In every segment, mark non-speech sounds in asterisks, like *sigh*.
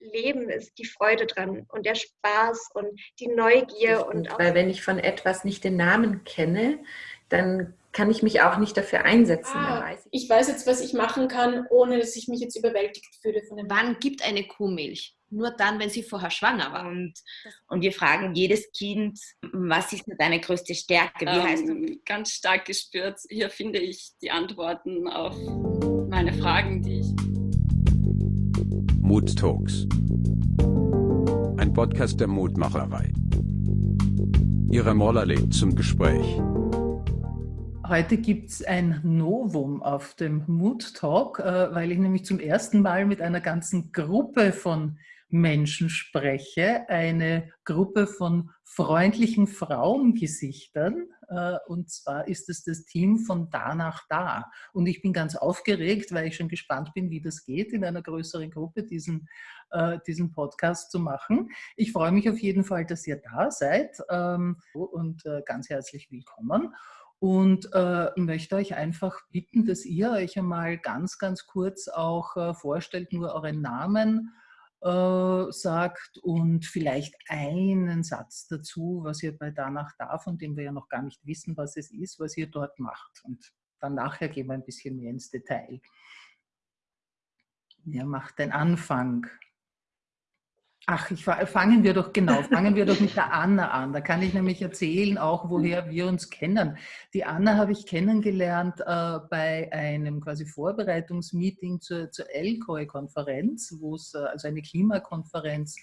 Leben ist die Freude dran und der Spaß und die Neugier. Und auch Weil wenn ich von etwas nicht den Namen kenne, dann kann ich mich auch nicht dafür einsetzen. Ah, weiß ich. ich. weiß jetzt, was ich machen kann, ohne dass ich mich jetzt überwältigt fühle von dem. Wann gibt eine Kuh Milch? Nur dann, wenn sie vorher schwanger war. Und, und wir fragen jedes Kind, was ist deine größte Stärke? Wie ähm, heißt du? Ganz stark gespürt. Hier finde ich die Antworten auf meine Fragen, die. Mood Talks. Ein Podcast der Mutmacherei. Ihre Moller lädt zum Gespräch. Heute gibt es ein Novum auf dem Mood Talk, äh, weil ich nämlich zum ersten Mal mit einer ganzen Gruppe von Menschen spreche. Eine Gruppe von freundlichen Frauengesichtern. Äh, und zwar ist es das Team von Da nach Da. Und ich bin ganz aufgeregt, weil ich schon gespannt bin, wie das geht, in einer größeren Gruppe diesen, äh, diesen Podcast zu machen. Ich freue mich auf jeden Fall, dass ihr da seid ähm, und ganz herzlich willkommen und äh, möchte euch einfach bitten, dass ihr euch einmal ganz, ganz kurz auch äh, vorstellt, nur euren Namen äh, sagt und vielleicht einen Satz dazu, was ihr bei Danach da, von dem wir ja noch gar nicht wissen, was es ist, was ihr dort macht. Und dann nachher gehen wir ein bisschen mehr ins Detail. Wer macht den Anfang? Ach, ich, fangen wir doch genau, fangen wir doch mit der Anna an. Da kann ich nämlich erzählen, auch woher wir uns kennen. Die Anna habe ich kennengelernt äh, bei einem quasi Vorbereitungsmeeting zur, zur ELCOE-Konferenz, wo es äh, also eine Klimakonferenz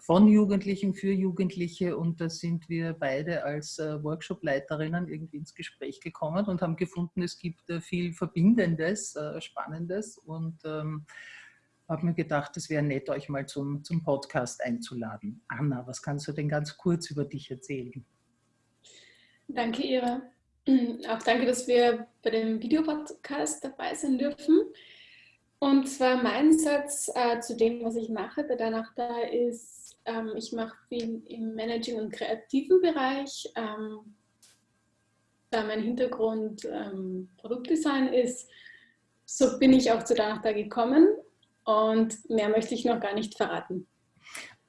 von Jugendlichen für Jugendliche und da sind wir beide als äh, Workshopleiterinnen irgendwie ins Gespräch gekommen und haben gefunden, es gibt äh, viel Verbindendes, äh, Spannendes und ähm, habe mir gedacht, es wäre nett, euch mal zum, zum Podcast einzuladen. Anna, was kannst du denn ganz kurz über dich erzählen? Danke, Ira. *clears throat* Auch danke, dass wir bei dem Videopodcast dabei sein dürfen. Und zwar mein Satz äh, zu dem, was ich mache bei Danach da ist, ähm, ich mache viel im Managing- und kreativen Bereich. Ähm, da mein Hintergrund ähm, Produktdesign ist, so bin ich auch zu Danach da gekommen und mehr möchte ich noch gar nicht verraten.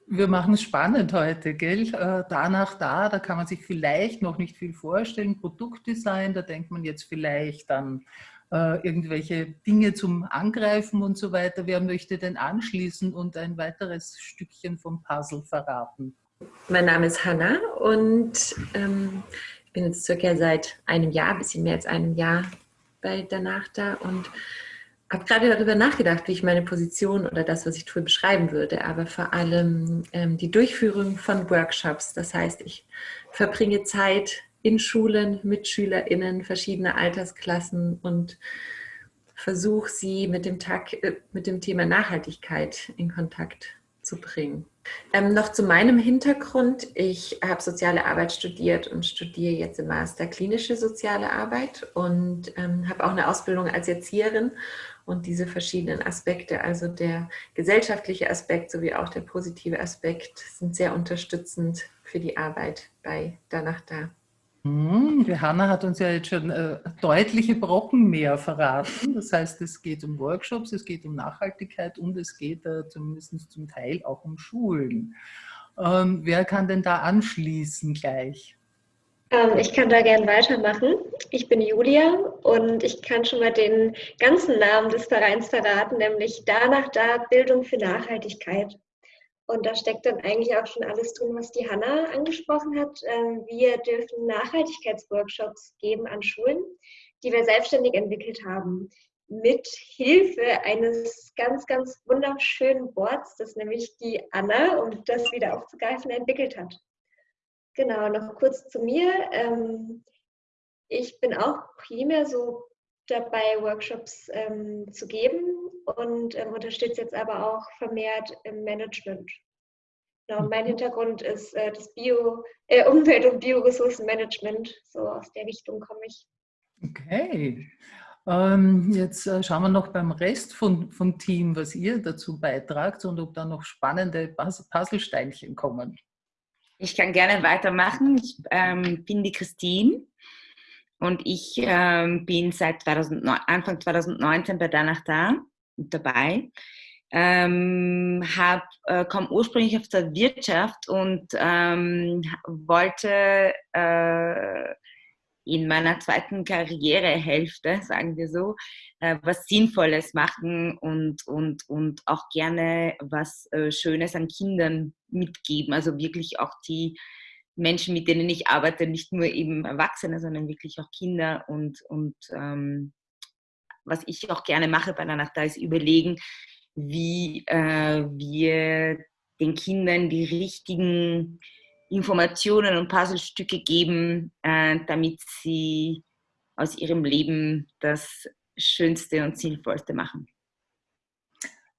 Wir machen es spannend heute, gell? Äh, danach da, da kann man sich vielleicht noch nicht viel vorstellen. Produktdesign, da denkt man jetzt vielleicht an äh, irgendwelche Dinge zum Angreifen und so weiter. Wer möchte denn anschließen und ein weiteres Stückchen vom Puzzle verraten? Mein Name ist Hanna und ähm, ich bin jetzt circa seit einem Jahr, ein bisschen mehr als einem Jahr bei Danach da und habe gerade darüber nachgedacht, wie ich meine Position oder das, was ich tue, beschreiben würde, aber vor allem ähm, die Durchführung von Workshops. Das heißt, ich verbringe Zeit in Schulen mit SchülerInnen verschiedener Altersklassen und versuche sie mit dem, Tag, äh, mit dem Thema Nachhaltigkeit in Kontakt zu bringen. Ähm, noch zu meinem Hintergrund. Ich habe soziale Arbeit studiert und studiere jetzt im Master klinische soziale Arbeit und ähm, habe auch eine Ausbildung als Erzieherin und diese verschiedenen Aspekte, also der gesellschaftliche Aspekt sowie auch der positive Aspekt, sind sehr unterstützend für die Arbeit bei Danach Da. Hm, die Hanna hat uns ja jetzt schon äh, deutliche Brocken mehr verraten. Das heißt, es geht um Workshops, es geht um Nachhaltigkeit und es geht äh, zumindest zum Teil auch um Schulen. Ähm, wer kann denn da anschließen gleich? Ähm, ich kann da gerne weitermachen. Ich bin Julia und ich kann schon mal den ganzen Namen des Vereins verraten, nämlich Danach da Bildung für Nachhaltigkeit. Und da steckt dann eigentlich auch schon alles drin, was die Hanna angesprochen hat. Ähm, wir dürfen Nachhaltigkeitsworkshops geben an Schulen, die wir selbstständig entwickelt haben, mit Hilfe eines ganz, ganz wunderschönen Boards, das nämlich die Anna, um das wieder aufzugreifen, entwickelt hat. Genau, noch kurz zu mir. Ähm, ich bin auch primär so dabei, Workshops ähm, zu geben und ähm, unterstütze jetzt aber auch vermehrt im Management. Genau, mein mhm. Hintergrund ist äh, das Bio, äh, Umwelt- und Bioressourcenmanagement. So aus der Richtung komme ich. Okay. Ähm, jetzt äh, schauen wir noch beim Rest von, vom Team, was ihr dazu beitragt und ob da noch spannende Puzzlesteinchen kommen. Ich kann gerne weitermachen. Ich ähm, bin die Christine und ich ähm, bin seit 2009, Anfang 2019 bei Danach da dabei. ähm, äh, komme ursprünglich aus der Wirtschaft und ähm, wollte äh, in meiner zweiten Karrierehälfte, sagen wir so, äh, was Sinnvolles machen und, und, und auch gerne was äh, Schönes an Kindern mitgeben. Also wirklich auch die Menschen, mit denen ich arbeite, nicht nur eben Erwachsene, sondern wirklich auch Kinder. Und, und ähm, was ich auch gerne mache bei der Nacht, da ist überlegen, wie äh, wir den Kindern die richtigen Informationen und Puzzlestücke geben, äh, damit sie aus ihrem Leben das Schönste und Sinnvollste machen.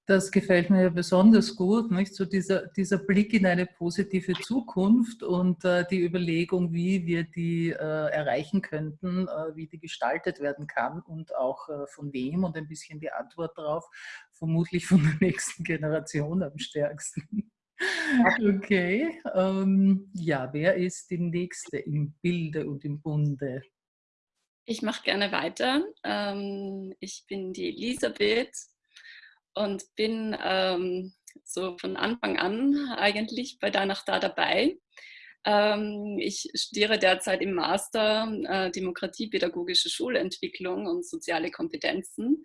Das gefällt mir besonders gut, nicht? So dieser, dieser Blick in eine positive Zukunft und äh, die Überlegung, wie wir die äh, erreichen könnten, äh, wie die gestaltet werden kann und auch äh, von wem und ein bisschen die Antwort darauf, vermutlich von der nächsten Generation am stärksten. *laughs* *laughs* Okay, ähm, ja, wer ist die Nächste im Bilde und im Bunde? Ich mache gerne weiter. Ähm, ich bin die Elisabeth und bin ähm, so von Anfang an eigentlich bei Danach da dabei. Ähm, ich studiere derzeit im Master äh, Demokratie, pädagogische Schulentwicklung und soziale Kompetenzen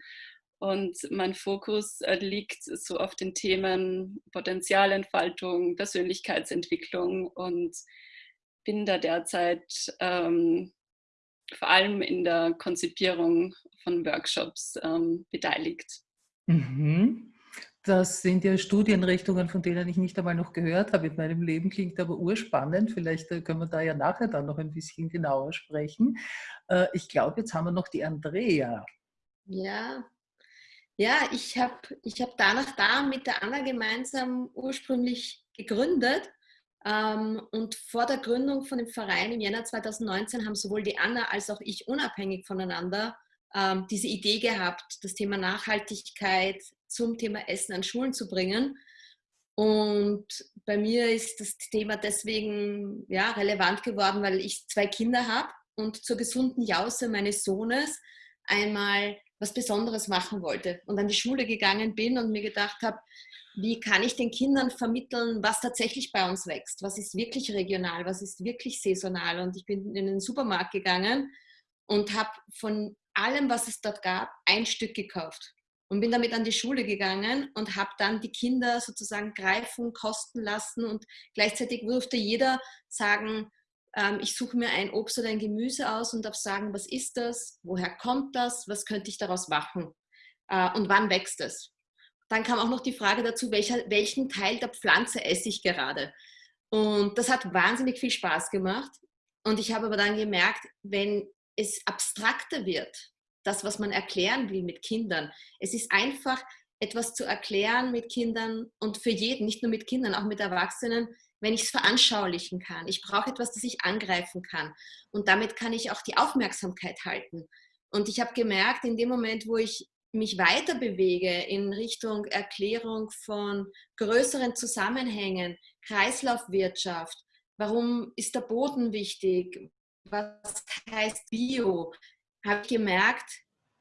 und mein Fokus äh, liegt so auf den Themen Potenzialentfaltung, Persönlichkeitsentwicklung und bin da derzeit ähm, vor allem in der Konzipierung von Workshops ähm, beteiligt. Mhm. Das sind ja Studienrichtungen, von denen ich nicht einmal noch gehört habe in meinem Leben, klingt aber urspannend. Vielleicht äh, können wir da ja nachher dann noch ein bisschen genauer sprechen. Äh, ich glaube, jetzt haben wir noch die Andrea. Ja, ja, ich habe ich hab danach da mit der Anna gemeinsam ursprünglich gegründet. Ähm, und vor der Gründung von dem Verein im Jänner 2019 haben sowohl die Anna als auch ich unabhängig voneinander ähm, diese Idee gehabt, das Thema Nachhaltigkeit zum Thema Essen an Schulen zu bringen. Und bei mir ist das Thema deswegen ja, relevant geworden, weil ich zwei Kinder habe und zur gesunden Jause meines Sohnes einmal was Besonderes machen wollte. Und an die Schule gegangen bin und mir gedacht habe, wie kann ich den Kindern vermitteln, was tatsächlich bei uns wächst, was ist wirklich regional, was ist wirklich saisonal. Und ich bin in den Supermarkt gegangen und habe von allem, was es dort gab, ein Stück gekauft. Und bin damit an die Schule gegangen und habe dann die Kinder sozusagen greifen, kosten lassen. Und gleichzeitig durfte jeder sagen, ähm, ich suche mir ein Obst oder ein Gemüse aus und darf sagen, was ist das, woher kommt das, was könnte ich daraus machen äh, und wann wächst es. Dann kam auch noch die Frage dazu, welcher, welchen Teil der Pflanze esse ich gerade. Und das hat wahnsinnig viel Spaß gemacht. Und ich habe aber dann gemerkt, wenn es abstrakter wird, das, was man erklären will mit Kindern, es ist einfach etwas zu erklären mit Kindern und für jeden, nicht nur mit Kindern, auch mit Erwachsenen, wenn ich es veranschaulichen kann. Ich brauche etwas, das ich angreifen kann. Und damit kann ich auch die Aufmerksamkeit halten. Und ich habe gemerkt, in dem Moment, wo ich mich weiter bewege in Richtung Erklärung von größeren Zusammenhängen, Kreislaufwirtschaft, warum ist der Boden wichtig, was heißt Bio, habe ich gemerkt,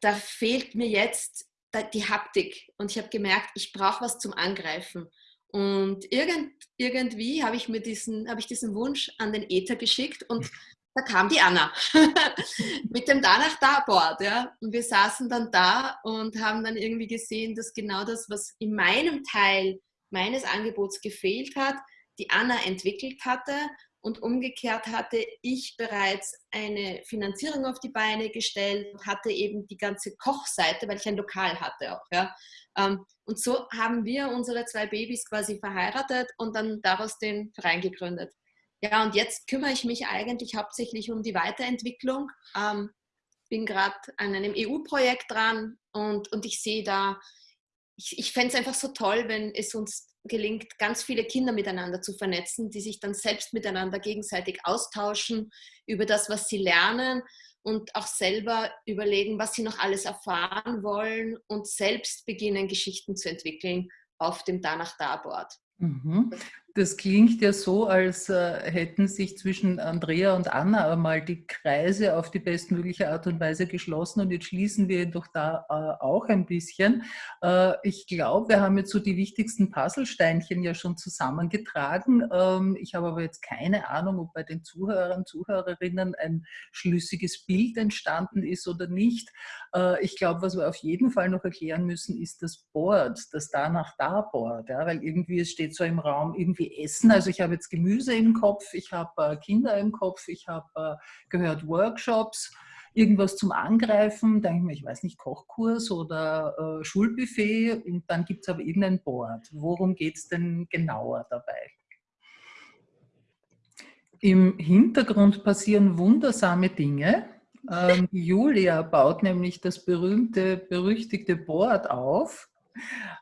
da fehlt mir jetzt die Haptik. Und ich habe gemerkt, ich brauche was zum Angreifen. Und irgend, irgendwie habe ich mir diesen, habe ich diesen Wunsch an den Äther geschickt und da kam die Anna *laughs* mit dem Danach da Board. Ja? Und wir saßen dann da und haben dann irgendwie gesehen, dass genau das, was in meinem Teil meines Angebots gefehlt hat, die Anna entwickelt hatte und umgekehrt hatte ich bereits eine Finanzierung auf die Beine gestellt und hatte eben die ganze Kochseite, weil ich ein Lokal hatte auch. Ja. Ähm, und so haben wir unsere zwei Babys quasi verheiratet und dann daraus den Verein gegründet. Ja, und jetzt kümmere ich mich eigentlich hauptsächlich um die Weiterentwicklung. Ähm, bin gerade an einem EU-Projekt dran und, und ich sehe da, ich, ich fände es einfach so toll, wenn es uns gelingt, ganz viele Kinder miteinander zu vernetzen, die sich dann selbst miteinander gegenseitig austauschen über das, was sie lernen und auch selber überlegen, was sie noch alles erfahren wollen und selbst beginnen, Geschichten zu entwickeln auf dem Danach-Da-Board. Mhm. Das klingt ja so, als äh, hätten sich zwischen Andrea und Anna einmal die Kreise auf die bestmögliche Art und Weise geschlossen und jetzt schließen wir doch da äh, auch ein bisschen. Äh, ich glaube, wir haben jetzt so die wichtigsten Puzzlesteinchen ja schon zusammengetragen. Ähm, ich habe aber jetzt keine Ahnung, ob bei den Zuhörern, Zuhörerinnen ein schlüssiges Bild entstanden ist oder nicht. Ich glaube, was wir auf jeden Fall noch erklären müssen, ist das Board, das Danach-Da-Board, ja, weil irgendwie es steht so im Raum, irgendwie Essen. Also ich habe jetzt Gemüse im Kopf, ich habe äh, Kinder im Kopf, ich habe äh, gehört Workshops, irgendwas zum Angreifen, denke ich mir, ich weiß nicht, Kochkurs oder äh, Schulbuffet und dann gibt es aber irgendein Board. Worum geht es denn genauer dabei? Im Hintergrund passieren wundersame Dinge. Ähm, Julia baut nämlich das berühmte, berüchtigte Board auf.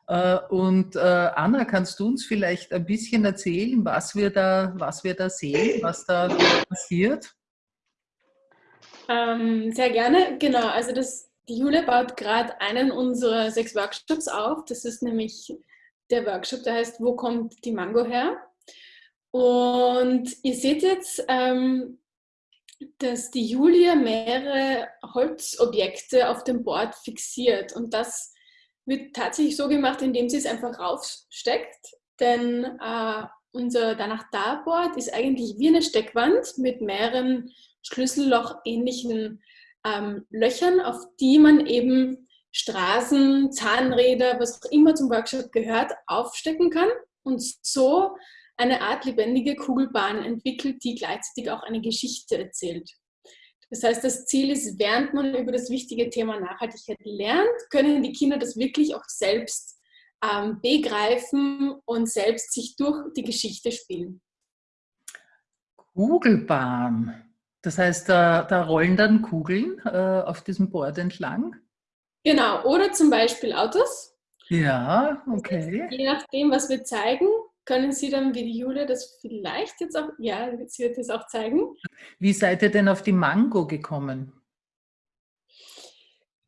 Äh, und äh, Anna, kannst du uns vielleicht ein bisschen erzählen, was wir da, was wir da sehen, was da passiert? Ähm, sehr gerne, genau. Also das, die Jule baut gerade einen unserer sechs Workshops auf. Das ist nämlich der Workshop, der heißt Wo kommt die Mango her? Und ihr seht jetzt, ähm, dass die Julia mehrere Holzobjekte auf dem Board fixiert. Und das wird tatsächlich so gemacht, indem sie es einfach raufsteckt. Denn äh, unser danach da Board ist eigentlich wie eine Steckwand mit mehreren Schlüsselloch-ähnlichen ähm, Löchern, auf die man eben Straßen, Zahnräder, was auch immer zum Workshop gehört, aufstecken kann und so eine Art lebendige Kugelbahn entwickelt, die gleichzeitig auch eine Geschichte erzählt. Das heißt, das Ziel ist, während man über das wichtige Thema Nachhaltigkeit lernt, können die Kinder das wirklich auch selbst ähm, begreifen und selbst sich durch die Geschichte spielen. Kugelbahn. Das heißt, da, da rollen dann Kugeln äh, auf diesem Board entlang? Genau, oder zum Beispiel Autos. Ja, okay. Je nachdem, was wir zeigen, können Sie dann, wie die Julia das vielleicht jetzt auch, ja, sie wird das auch zeigen. Wie seid ihr denn auf die Mango gekommen?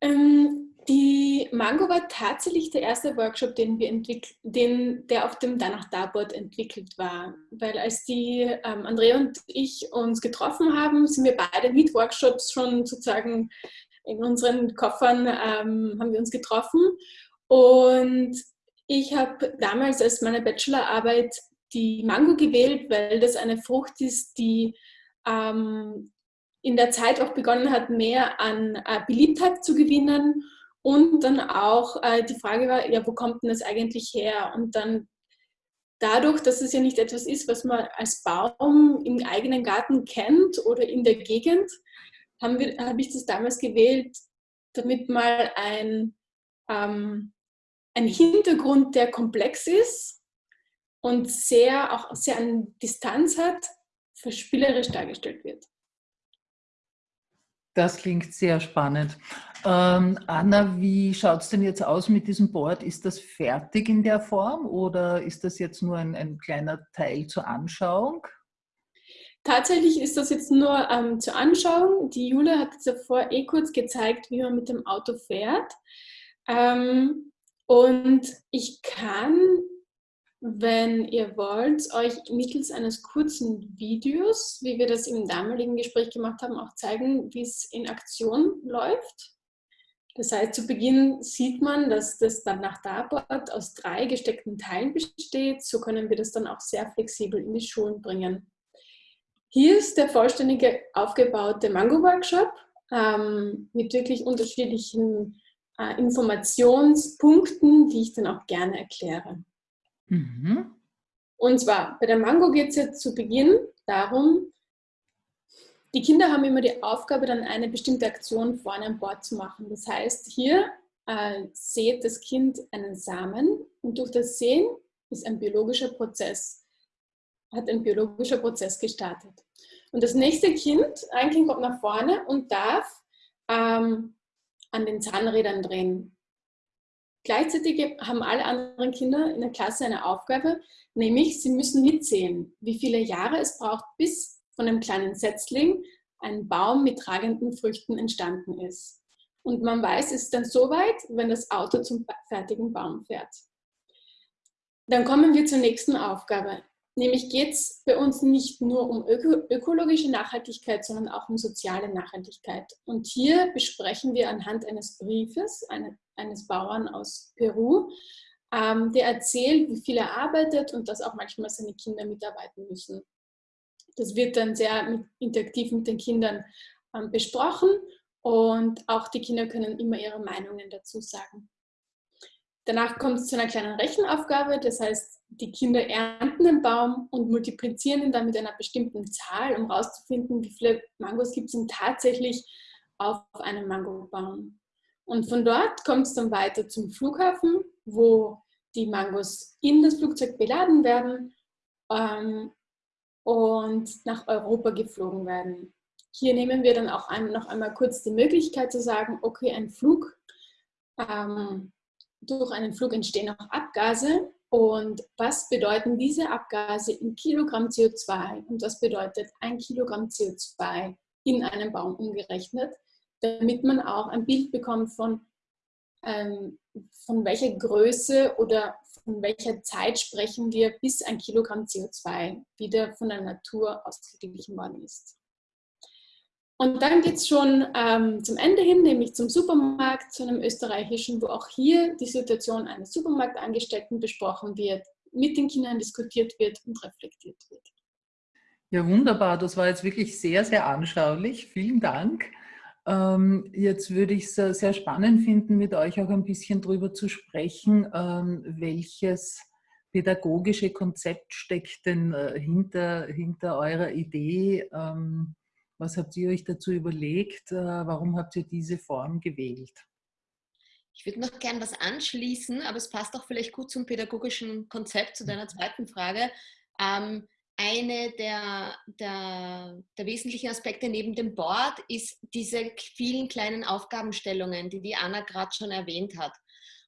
Ähm, die Mango war tatsächlich der erste Workshop, den wir entwickelt, den, der auf dem Danach Darboard entwickelt war. Weil als die ähm, Andrea und ich uns getroffen haben, sind wir beide mit Workshops schon sozusagen in unseren Koffern ähm, haben wir uns getroffen. Und ich habe damals als meine Bachelorarbeit die Mango gewählt, weil das eine Frucht ist, die ähm, in der Zeit auch begonnen hat, mehr an äh, Beliebtheit zu gewinnen. Und dann auch äh, die Frage war, ja, wo kommt denn das eigentlich her? Und dann dadurch, dass es ja nicht etwas ist, was man als Baum im eigenen Garten kennt oder in der Gegend, habe hab ich das damals gewählt, damit mal ein ähm, ein Hintergrund, der komplex ist und sehr auch sehr an Distanz hat, verspielerisch dargestellt wird. Das klingt sehr spannend. Ähm, Anna, wie schaut es denn jetzt aus mit diesem Board? Ist das fertig in der Form oder ist das jetzt nur ein, ein kleiner Teil zur Anschauung? Tatsächlich ist das jetzt nur ähm, zur Anschauung. Die Jule hat davor eh kurz gezeigt, wie man mit dem Auto fährt. Ähm, und ich kann, wenn ihr wollt, euch mittels eines kurzen Videos, wie wir das im damaligen Gespräch gemacht haben, auch zeigen, wie es in Aktion läuft. Das heißt, zu Beginn sieht man, dass das dann nach Darbord aus drei gesteckten Teilen besteht. So können wir das dann auch sehr flexibel in die Schulen bringen. Hier ist der vollständige aufgebaute Mango-Workshop ähm, mit wirklich unterschiedlichen äh, Informationspunkten, die ich dann auch gerne erkläre. Mhm. Und zwar, bei der Mango geht es jetzt zu Beginn darum, die Kinder haben immer die Aufgabe, dann eine bestimmte Aktion vorne an Bord zu machen. Das heißt, hier äh, sät das Kind einen Samen und durch das Sehen ist ein biologischer Prozess, hat ein biologischer Prozess gestartet. Und das nächste Kind, ein Kind kommt nach vorne und darf ähm, an den Zahnrädern drehen. Gleichzeitig haben alle anderen Kinder in der Klasse eine Aufgabe, nämlich sie müssen mitsehen, wie viele Jahre es braucht, bis von einem kleinen Setzling ein Baum mit tragenden Früchten entstanden ist. Und man weiß, es ist dann so weit, wenn das Auto zum fertigen Baum fährt. Dann kommen wir zur nächsten Aufgabe. Nämlich geht es bei uns nicht nur um öko ökologische Nachhaltigkeit, sondern auch um soziale Nachhaltigkeit. Und hier besprechen wir anhand eines Briefes eine, eines Bauern aus Peru, ähm, der erzählt, wie viel er arbeitet und dass auch manchmal seine Kinder mitarbeiten müssen. Das wird dann sehr mit, interaktiv mit den Kindern ähm, besprochen und auch die Kinder können immer ihre Meinungen dazu sagen. Danach kommt es zu einer kleinen Rechenaufgabe, das heißt, die Kinder ernten den Baum und multiplizieren ihn dann mit einer bestimmten Zahl, um herauszufinden, wie viele Mangos gibt es denn tatsächlich auf einem Mangobaum. Und von dort kommt es dann weiter zum Flughafen, wo die Mangos in das Flugzeug beladen werden ähm, und nach Europa geflogen werden. Hier nehmen wir dann auch ein, noch einmal kurz die Möglichkeit zu sagen, okay, ein Flug ähm, durch einen Flug entstehen auch Abgase. Und was bedeuten diese Abgase in Kilogramm CO2? Und was bedeutet ein Kilogramm CO2 in einem Baum umgerechnet? Damit man auch ein Bild bekommt von, ähm, von welcher Größe oder von welcher Zeit sprechen wir, bis ein Kilogramm CO2 wieder von der Natur ausgeglichen worden ist. Und dann geht es schon ähm, zum Ende hin, nämlich zum Supermarkt, zu einem österreichischen, wo auch hier die Situation eines Supermarktangestellten besprochen wird, mit den Kindern diskutiert wird und reflektiert wird. Ja, wunderbar. Das war jetzt wirklich sehr, sehr anschaulich. Vielen Dank. Ähm, jetzt würde ich es sehr spannend finden, mit euch auch ein bisschen darüber zu sprechen, ähm, welches pädagogische Konzept steckt denn äh, hinter, hinter eurer Idee, ähm, was habt ihr euch dazu überlegt? Äh, warum habt ihr diese Form gewählt? Ich würde noch gern was anschließen, aber es passt auch vielleicht gut zum pädagogischen Konzept, zu deiner zweiten Frage. Ähm, eine der, der, der, wesentlichen Aspekte neben dem Board ist diese vielen kleinen Aufgabenstellungen, die die Anna gerade schon erwähnt hat.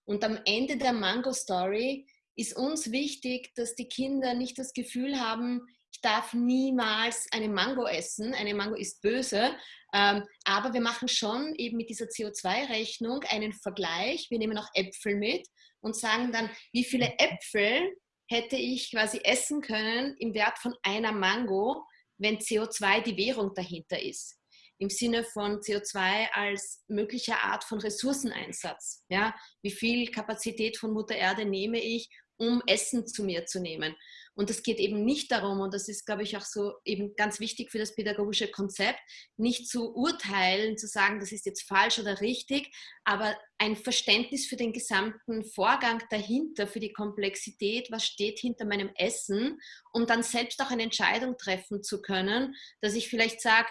Und am Ende der Mango Story ist uns wichtig, dass die Kinder nicht das Gefühl haben, ich darf niemals eine Mango essen, eine Mango ist böse, ähm, aber wir machen schon eben mit dieser CO2-Rechnung einen Vergleich. Wir nehmen auch Äpfel mit und sagen dann, wie viele Äpfel hätte ich quasi essen können im Wert von einer Mango, wenn CO2 die Währung dahinter ist. Im Sinne von CO2 als möglicher Art von Ressourceneinsatz. Ja? Wie viel Kapazität von Mutter Erde nehme ich, um Essen zu mir zu nehmen? Und es geht eben nicht darum, und das ist, glaube ich, auch so eben ganz wichtig für das pädagogische Konzept, nicht zu urteilen, zu sagen, das ist jetzt falsch oder richtig, aber ein Verständnis für den gesamten Vorgang dahinter, für die Komplexität, was steht hinter meinem Essen, um dann selbst auch eine Entscheidung treffen zu können, dass ich vielleicht sage,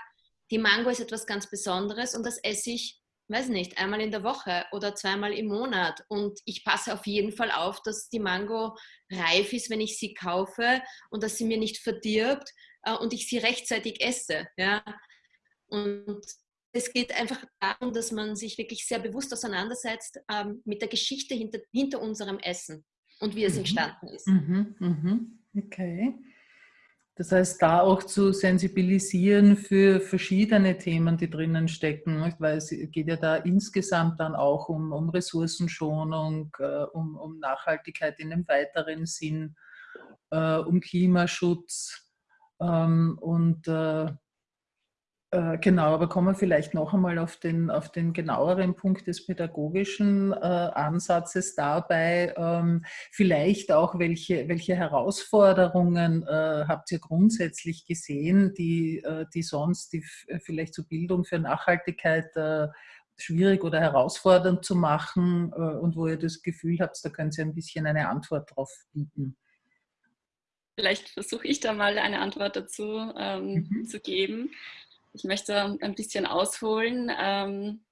die Mango ist etwas ganz Besonderes und das esse ich weiß nicht, einmal in der Woche oder zweimal im Monat. Und ich passe auf jeden Fall auf, dass die Mango reif ist, wenn ich sie kaufe und dass sie mir nicht verdirbt äh, und ich sie rechtzeitig esse. Ja? Und es geht einfach darum, dass man sich wirklich sehr bewusst auseinandersetzt ähm, mit der Geschichte hinter, hinter unserem Essen und wie es mhm. entstanden ist. Mhm, mhm. Okay. Das heißt, da auch zu sensibilisieren für verschiedene Themen, die drinnen stecken, weil es geht ja da insgesamt dann auch um, um Ressourcenschonung, äh, um, um, Nachhaltigkeit in einem weiteren Sinn, äh, um Klimaschutz ähm, und äh, genau, aber kommen wir vielleicht noch einmal auf den, auf den genaueren Punkt des pädagogischen äh, Ansatzes dabei. Ähm, vielleicht auch, welche, welche Herausforderungen äh, habt ihr grundsätzlich gesehen, die, äh, die sonst die vielleicht zur Bildung für Nachhaltigkeit äh, schwierig oder herausfordernd zu machen äh, und wo ihr das Gefühl habt, da könnt ihr ein bisschen eine Antwort drauf bieten. Vielleicht versuche ich da mal eine Antwort dazu ähm, mhm. zu geben. Ich möchte ein bisschen ausholen. Ähm,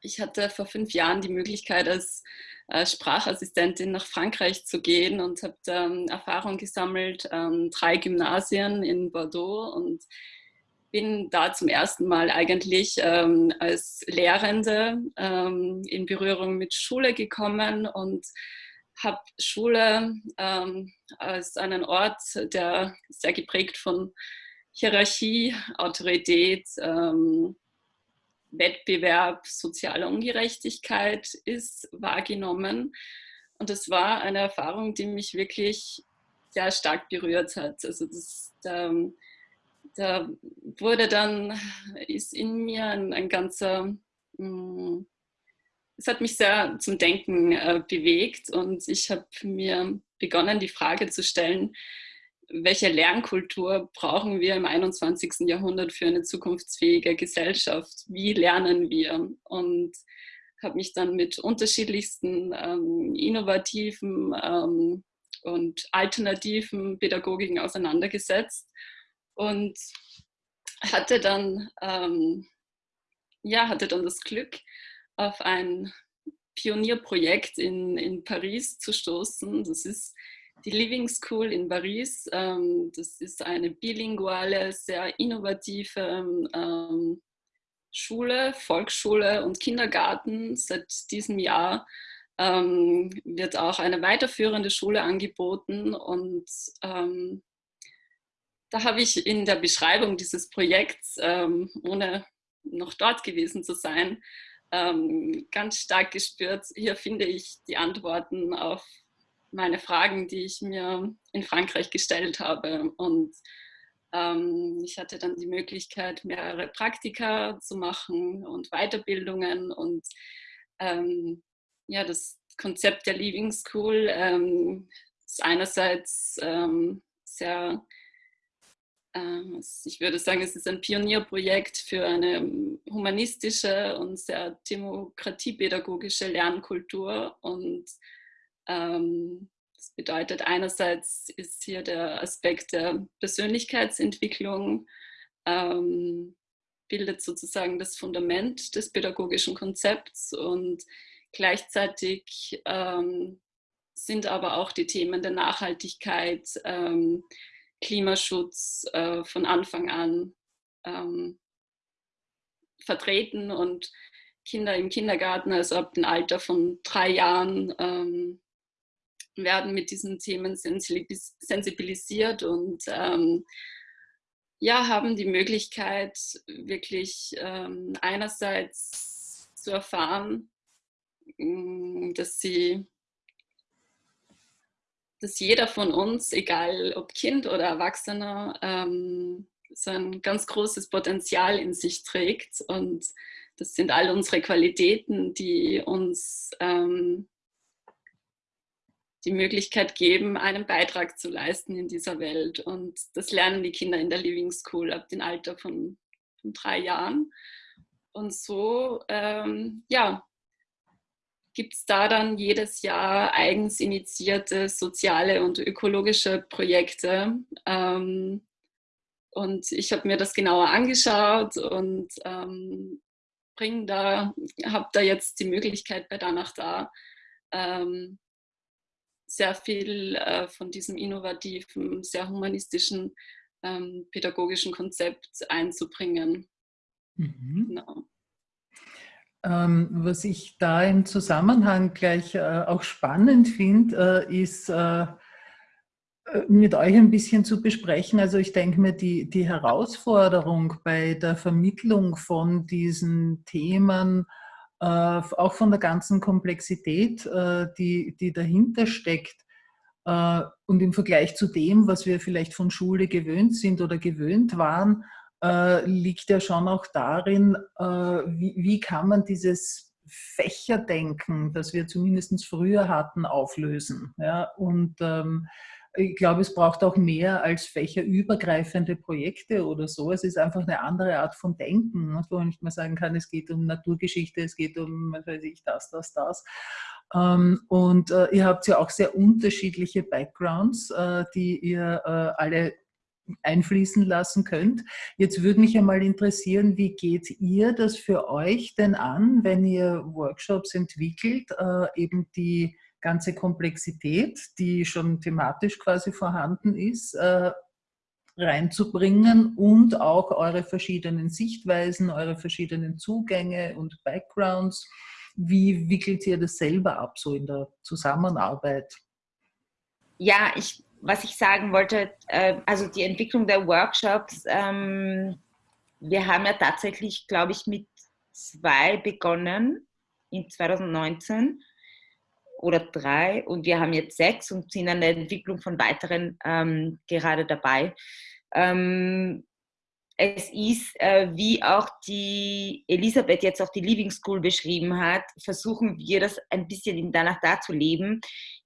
ich hatte vor fünf Jahren die Möglichkeit, als äh, Sprachassistentin nach Frankreich zu gehen und habe ähm, Erfahrung gesammelt, ähm, drei Gymnasien in Bordeaux und bin da zum ersten Mal eigentlich ähm, als Lehrende in Berührung mit Schule gekommen und habe Schule als einen Ort, der sehr geprägt von Hierarchie, Autorität, ähm, Wettbewerb, soziale Ungerechtigkeit ist wahrgenommen. Und es war eine Erfahrung, die mich wirklich sehr stark berührt hat. Also das, da, da wurde dann, ist in mir ein, ein ganzer, mm, es hat mich sehr zum Denken äh, bewegt und ich habe mir begonnen, die Frage zu stellen, welche Lernkultur brauchen wir im 21. Jahrhundert für eine zukunftsfähige Gesellschaft? Wie lernen wir? Und habe mich dann mit unterschiedlichsten ähm, innovativen ähm, und alternativen Pädagogiken auseinandergesetzt und hatte dann, ähm, ja, hatte dann das Glück, auf ein Pionierprojekt in, in Paris zu stoßen. Das ist die Living School in Paris. Ähm, das ist eine bilinguale, sehr innovative ähm, Schule, Volksschule und Kindergarten. Seit diesem Jahr ähm, wird auch eine weiterführende Schule angeboten und ähm, da habe ich in der Beschreibung dieses Projekts, ähm, ohne noch dort gewesen zu sein, ähm, ganz stark gespürt, hier finde ich die Antworten auf meine Fragen, die ich mir in Frankreich gestellt habe. Und ähm, ich hatte dann die Möglichkeit, mehrere Praktika zu machen und Weiterbildungen. Und ähm, ja, das Konzept der Leaving School ähm, ist einerseits ähm, sehr ähm, ich würde sagen, es ist ein Pionierprojekt für eine humanistische und sehr demokratiepädagogische Lernkultur. Und ähm, das bedeutet, einerseits ist hier der Aspekt der Persönlichkeitsentwicklung, ähm, bildet sozusagen das Fundament des pädagogischen Konzepts und gleichzeitig ähm, sind aber auch die Themen der Nachhaltigkeit, ähm, Klimaschutz äh, von Anfang an ähm, vertreten und Kinder im Kindergarten, also ab dem Alter von drei Jahren, ähm, werden mit diesen Themen sensibilisiert und ähm, ja, haben die Möglichkeit, wirklich ähm, einerseits zu erfahren, mm, dass sie dass jeder von uns, egal ob Kind oder Erwachsener, ähm, so ein ganz großes Potenzial in sich trägt. Und das sind all unsere Qualitäten, die uns ähm, die Möglichkeit geben, einen Beitrag zu leisten in dieser Welt. Und das lernen die Kinder in der Living School ab dem Alter von, von drei Jahren. Und so, ähm, ja, gibt es da dann jedes Jahr eigens initiierte soziale und ökologische Projekte. Ähm, und ich habe mir das genauer angeschaut und ähm, bring da, habe da jetzt die Möglichkeit bei Danach da ähm, sehr viel äh, von diesem innovativen, sehr humanistischen ähm, pädagogischen Konzept einzubringen. Mhm. Genau. Ähm, was ich da im Zusammenhang gleich äh, auch spannend finde, äh, ist äh, mit euch ein bisschen zu besprechen. Also ich denke mir, die, die Herausforderung bei der Vermittlung von diesen Themen, auch von der ganzen Komplexität, die, die dahinter steckt, und im Vergleich zu dem, was wir vielleicht von Schule gewöhnt sind oder gewöhnt waren, äh, liegt ja schon auch darin, äh, wie, wie kann man dieses Fächerdenken, das wir zumindest früher hatten, auflösen. Ja? Und ähm, ich glaube, es braucht auch mehr als fächerübergreifende Projekte oder so. Es ist einfach eine andere Art von Denken, wo man nicht mehr sagen kann, es geht um Naturgeschichte, es geht um, was weiß ich, das, das, das. Ähm, und äh, ihr habt ja auch sehr unterschiedliche Backgrounds, äh, die ihr äh, alle einfließen lassen könnt. Jetzt würde mich einmal interessieren, wie geht ihr das für euch denn an, wenn ihr Workshops entwickelt, eben die ganze Komplexität, die schon thematisch quasi vorhanden ist, äh, reinzubringen und auch eure verschiedenen Sichtweisen, eure verschiedenen Zugänge und Backgrounds. Wie wickelt ihr das selber ab, so in der Zusammenarbeit? Ja, ich was ich sagen wollte, äh, also die Entwicklung der Workshops, ähm, wir haben ja tatsächlich, glaube ich, mit zwei begonnen in 2019 oder drei und wir haben jetzt sechs und sind an der Entwicklung von weiteren ähm, gerade dabei. Ähm, es ist, äh, wie auch die Elisabeth jetzt auch die Living School beschrieben hat, versuchen wir das ein bisschen danach da zu leben.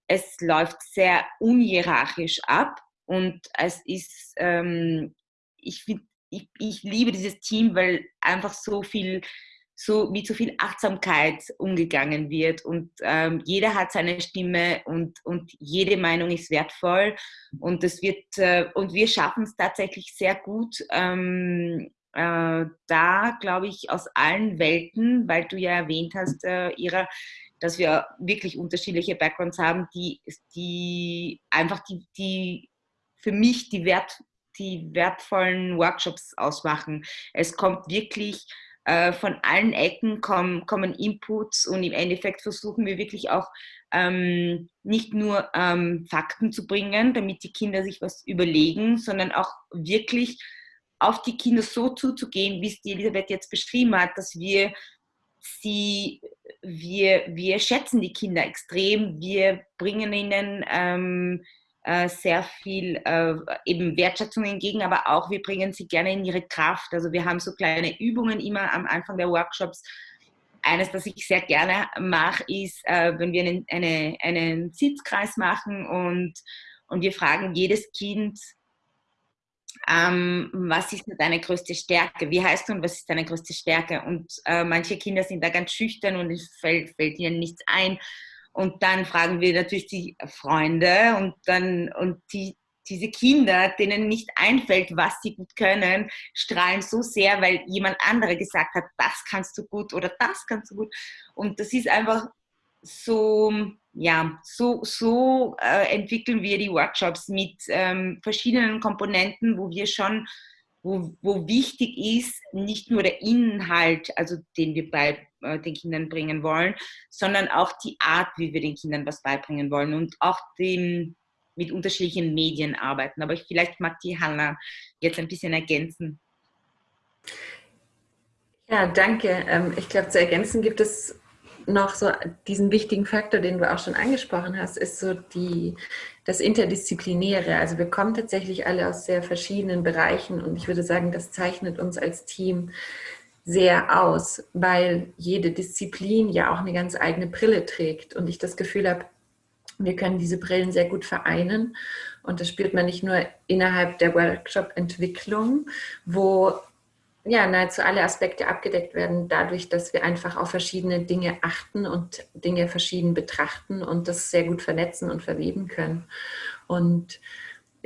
Es läuft sehr unhierarchisch ab und es ist, ähm, ich, find, ich, ich liebe dieses Team, weil einfach so viel so mit so viel Achtsamkeit umgegangen wird. Und ähm, jeder hat seine Stimme und, und jede Meinung ist wertvoll. Und es wird äh, und wir schaffen es tatsächlich sehr gut ähm, äh, da glaube ich aus allen Welten weil du ja erwähnt hast äh, Ira dass wir wirklich unterschiedliche Backgrounds haben die die einfach die die für mich die wert die wertvollen Workshops ausmachen. Es kommt wirklich äh, von allen Ecken kommen, kommen Inputs und im Endeffekt versuchen wir wirklich auch ähm, nicht nur ähm, Fakten zu bringen, damit die Kinder sich was überlegen, sondern auch wirklich auf die Kinder so zuzugehen, wie es die Elisabeth jetzt beschrieben hat, dass wir sie, wir, wir schätzen die Kinder extrem, wir bringen ihnen ähm, äh, sehr viel äh, eben Wertschätzung entgegen, aber auch wir bringen sie gerne in ihre Kraft. Also wir haben so kleine Übungen immer am Anfang der Workshops. Eines, das ich sehr gerne mache, ist, äh, wenn wir einen, eine, einen Sitzkreis machen und, und wir fragen jedes Kind, ähm, was ist deine größte Stärke? Wie heißt du und was ist deine größte Stärke? Und äh, manche Kinder sind da ganz schüchtern und es fällt, fällt ihnen nichts ein. Und dann fragen wir natürlich die Freunde und dann, und die, diese Kinder, denen nicht einfällt, was sie gut können, strahlen so sehr, weil jemand andere gesagt hat, das kannst du gut oder das kannst du gut. Und das ist einfach so, ja, so, so äh, entwickeln wir die Workshops mit ähm, verschiedenen Komponenten, wo wir schon wo, wo wichtig ist, nicht nur der Inhalt, also den wir bei den Kindern bringen wollen, sondern auch die Art, wie wir den Kindern was beibringen wollen und auch dem, mit unterschiedlichen Medien arbeiten. Aber ich, vielleicht mag die Hanna jetzt ein bisschen ergänzen. Ja, danke. Ähm, ich glaube, zu ergänzen gibt es noch so diesen wichtigen Faktor, den du auch schon angesprochen hast, ist so die, das Interdisziplinäre. Also wir kommen tatsächlich alle aus sehr verschiedenen Bereichen und ich würde sagen, das zeichnet uns als Team sehr aus, weil jede Disziplin ja auch eine ganz eigene Brille trägt und ich das Gefühl habe, wir können diese Brillen sehr gut vereinen und das spürt man nicht nur innerhalb der Workshop-Entwicklung, wo ja, nahezu alle Aspekte abgedeckt werden, dadurch, dass wir einfach auf verschiedene Dinge achten und Dinge verschieden betrachten und das sehr gut vernetzen und verweben können. Und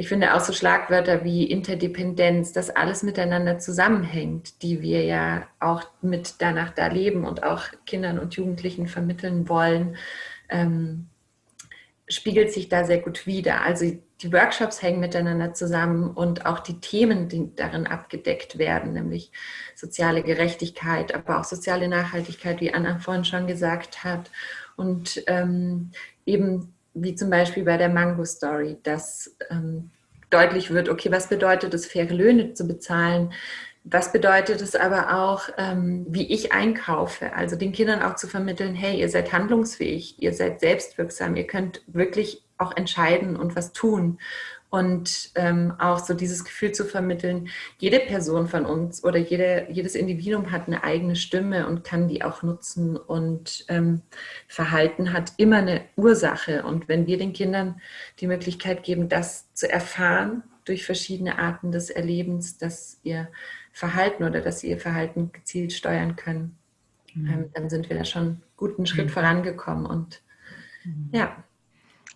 ich finde auch so Schlagwörter wie Interdependenz, dass alles miteinander zusammenhängt, die wir ja auch mit danach da leben und auch Kindern und Jugendlichen vermitteln wollen, ähm, spiegelt sich da sehr gut wider. Also die Workshops hängen miteinander zusammen und auch die Themen, die darin abgedeckt werden, nämlich soziale Gerechtigkeit, aber auch soziale Nachhaltigkeit, wie Anna vorhin schon gesagt hat. Und ähm, eben wie zum Beispiel bei der Mango Story, dass ähm, deutlich wird, okay, was bedeutet es, faire Löhne zu bezahlen? Was bedeutet es aber auch, ähm, wie ich einkaufe? Also den Kindern auch zu vermitteln, hey, ihr seid handlungsfähig, ihr seid selbstwirksam, ihr könnt wirklich auch entscheiden und was tun. Und ähm, auch so dieses Gefühl zu vermitteln, jede Person von uns oder jede, jedes Individuum hat eine eigene Stimme und kann die auch nutzen. Und ähm, Verhalten hat immer eine Ursache. Und wenn wir den Kindern die Möglichkeit geben, das zu erfahren durch verschiedene Arten des Erlebens, dass ihr Verhalten oder dass sie ihr Verhalten gezielt steuern können, mhm. ähm, dann sind wir da schon einen guten Schritt mhm. vorangekommen. Und mhm. ja.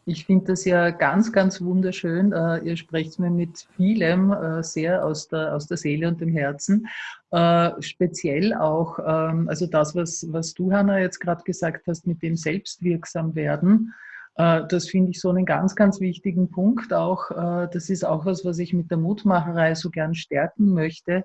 Ich finde das ja ganz, ganz wunderschön. Äh, ihr sprecht mir mit vielem äh, sehr aus der, aus der Seele und dem Herzen. Äh, speziell auch, ähm, also das, was, was du, Hanna, jetzt gerade gesagt hast, mit dem Selbstwirksam werden. Das finde ich so einen ganz, ganz wichtigen Punkt auch. Das ist auch was, was ich mit der Mutmacherei so gern stärken möchte,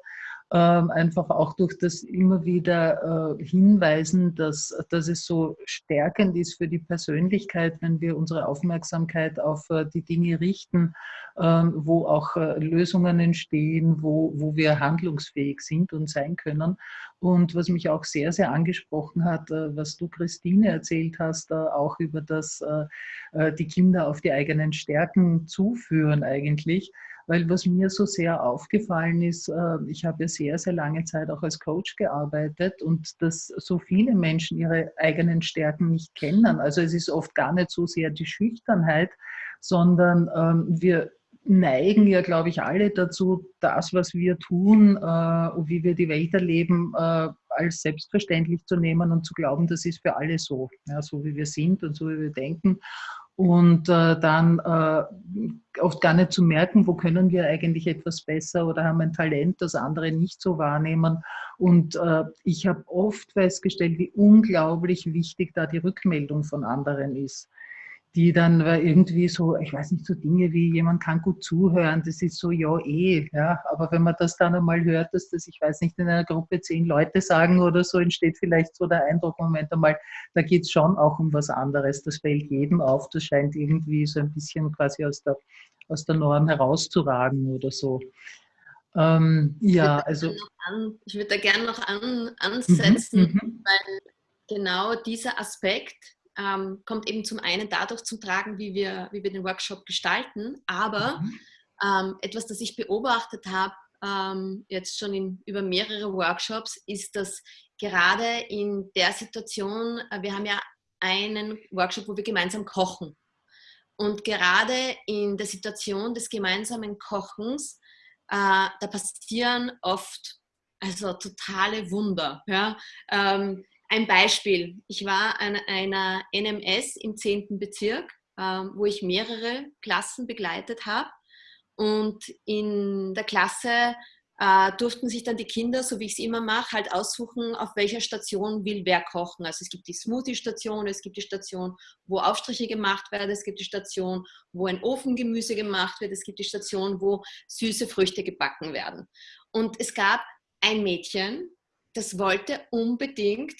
einfach auch durch das immer wieder äh, hinweisen, dass, dass es so stärkend ist für die Persönlichkeit, wenn wir unsere Aufmerksamkeit auf äh, die Dinge richten, ähm, wo auch äh, Lösungen entstehen, wo, wo wir handlungsfähig sind und sein können. Und was mich auch sehr, sehr angesprochen hat, was du, Christine, erzählt hast, auch über das, die Kinder auf die eigenen Stärken zuführen eigentlich. Weil was mir so sehr aufgefallen ist, äh, ich habe ja sehr, sehr lange Zeit auch als Coach gearbeitet und dass so viele Menschen ihre eigenen Stärken nicht kennen. Also es ist oft gar nicht so sehr die Schüchternheit, sondern ähm, wir neigen ja, glaube ich, alle dazu, das, was wir tun äh, und wie wir die Welt erleben, äh, als selbstverständlich zu nehmen und zu glauben, das ist für alle so, ja, so wie wir sind und so wie wir denken und äh, dann äh, oft gar nicht zu merken, wo können wir eigentlich etwas besser oder haben ein Talent, das andere nicht so wahrnehmen. Und äh, ich habe oft festgestellt, wie unglaublich wichtig da die Rückmeldung von anderen ist die dann irgendwie so, ich weiß nicht, so Dinge wie jemand kann gut zuhören, das ist so, ja, eh, ja, aber wenn man das dann einmal hört, dass das, ich weiß nicht, in einer Gruppe zehn Leute sagen oder so, entsteht vielleicht so der Eindruck, Moment einmal, da geht es schon auch um was anderes, das fällt jedem auf, das scheint irgendwie so ein bisschen quasi aus der, aus der Norm herauszuragen oder so. Ähm, ja, also. ich würde da gerne noch an, ansetzen, mhm, mhm, weil genau dieser Aspekt, ähm, kommt eben zum einen dadurch zum Tragen, wie wir, wie wir den Workshop gestalten, aber mhm. ähm, etwas, das ich beobachtet habe, ähm, jetzt schon in, über mehrere Workshops, ist, dass gerade in der Situation, äh, wir haben ja einen Workshop, wo wir gemeinsam kochen. Und gerade in der Situation des gemeinsamen Kochens, äh, da passieren oft also totale Wunder. Ja? Ähm, ein Beispiel. Ich war an einer NMS im 10. Bezirk, ähm, wo ich mehrere Klassen begleitet habe. Und in der Klasse äh, durften sich dann die Kinder, so wie ich es immer mache, halt aussuchen, auf welcher Station will wer kochen. Also es gibt die Smoothie-Station, es gibt die Station, wo Aufstriche gemacht werden, es gibt die Station, wo ein Ofengemüse gemacht wird, es gibt die Station, wo süße Früchte gebacken werden. Und es gab ein Mädchen, das wollte unbedingt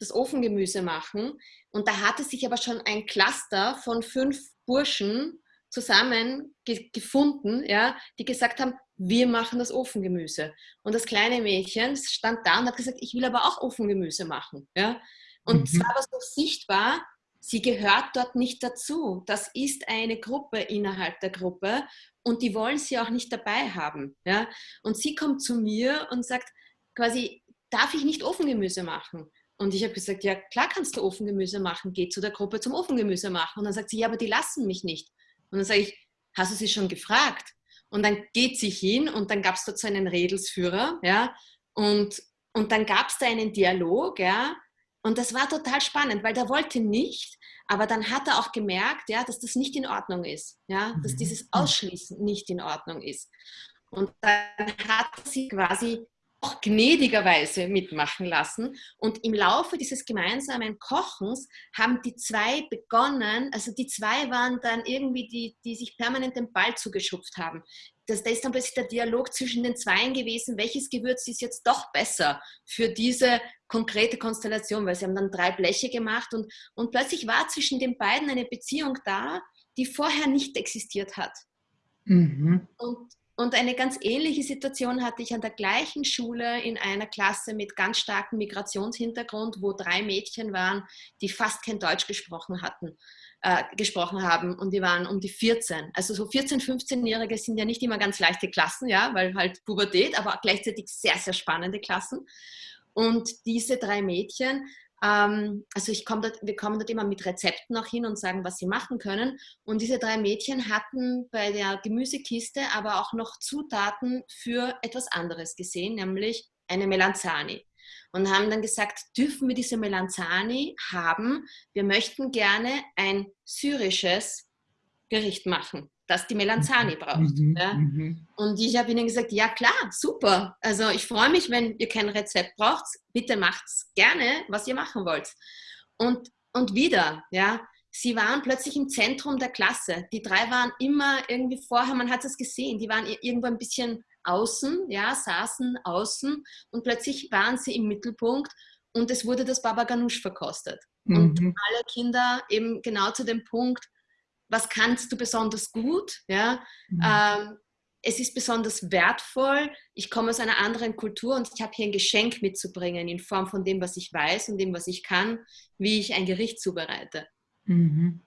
das Ofengemüse machen. Und da hatte sich aber schon ein Cluster von fünf Burschen zusammen ge gefunden, ja, die gesagt haben, wir machen das Ofengemüse. Und das kleine Mädchen stand da und hat gesagt, ich will aber auch Ofengemüse machen. Ja. Und mhm. zwar war so sichtbar, sie gehört dort nicht dazu. Das ist eine Gruppe innerhalb der Gruppe und die wollen sie auch nicht dabei haben. Ja. Und sie kommt zu mir und sagt quasi, darf ich nicht Ofengemüse machen? Und ich habe gesagt, ja klar kannst du Ofengemüse machen, geh zu der Gruppe zum Ofengemüse machen. Und dann sagt sie, ja, aber die lassen mich nicht. Und dann sage ich, hast du sie schon gefragt? Und dann geht sie hin und dann gab es dort so einen Redelsführer, ja, und, und dann gab es da einen Dialog, ja, und das war total spannend, weil der wollte nicht, aber dann hat er auch gemerkt, ja, dass das nicht in Ordnung ist, ja, dass mhm. dieses Ausschließen nicht in Ordnung ist. Und dann hat sie quasi auch gnädigerweise mitmachen lassen. Und im Laufe dieses gemeinsamen Kochens haben die zwei begonnen, also die zwei waren dann irgendwie die, die sich permanent den Ball zugeschupft haben. Das, da ist dann plötzlich der Dialog zwischen den Zweien gewesen, welches Gewürz ist jetzt doch besser für diese konkrete Konstellation, weil sie haben dann drei Bleche gemacht und, und plötzlich war zwischen den beiden eine Beziehung da, die vorher nicht existiert hat. Mhm. Und und eine ganz ähnliche Situation hatte ich an der gleichen Schule in einer Klasse mit ganz starkem Migrationshintergrund, wo drei Mädchen waren, die fast kein Deutsch gesprochen hatten, äh, gesprochen haben und die waren um die 14. Also so 14, 15-Jährige sind ja nicht immer ganz leichte Klassen, ja, weil halt Pubertät, aber gleichzeitig sehr, sehr spannende Klassen. Und diese drei Mädchen ähm, also ich komm dort, wir kommen dort immer mit Rezepten auch hin und sagen, was sie machen können. Und diese drei Mädchen hatten bei der Gemüsekiste aber auch noch Zutaten für etwas anderes gesehen, nämlich eine Melanzani. Und haben dann gesagt, dürfen wir diese Melanzani haben? Wir möchten gerne ein syrisches Gericht machen das die Melanzani braucht. Mhm, ja? mhm. Und ich habe ihnen gesagt, ja klar, super. Also ich freue mich, wenn ihr kein Rezept braucht, bitte macht gerne, was ihr machen wollt. Und, und wieder, ja, sie waren plötzlich im Zentrum der Klasse. Die drei waren immer irgendwie vorher, man hat es gesehen, die waren irgendwo ein bisschen außen, ja, saßen außen und plötzlich waren sie im Mittelpunkt und es wurde das Baba Ganoush verkostet. Mhm. Und alle Kinder eben genau zu dem Punkt, was kannst du besonders gut, ja, Mhm. ähm, es ist besonders wertvoll, ich komme aus einer anderen Kultur und ich habe hier ein Geschenk mitzubringen in Form von dem, was ich weiß und dem, was ich kann, wie ich ein Gericht zubereite. Mhm.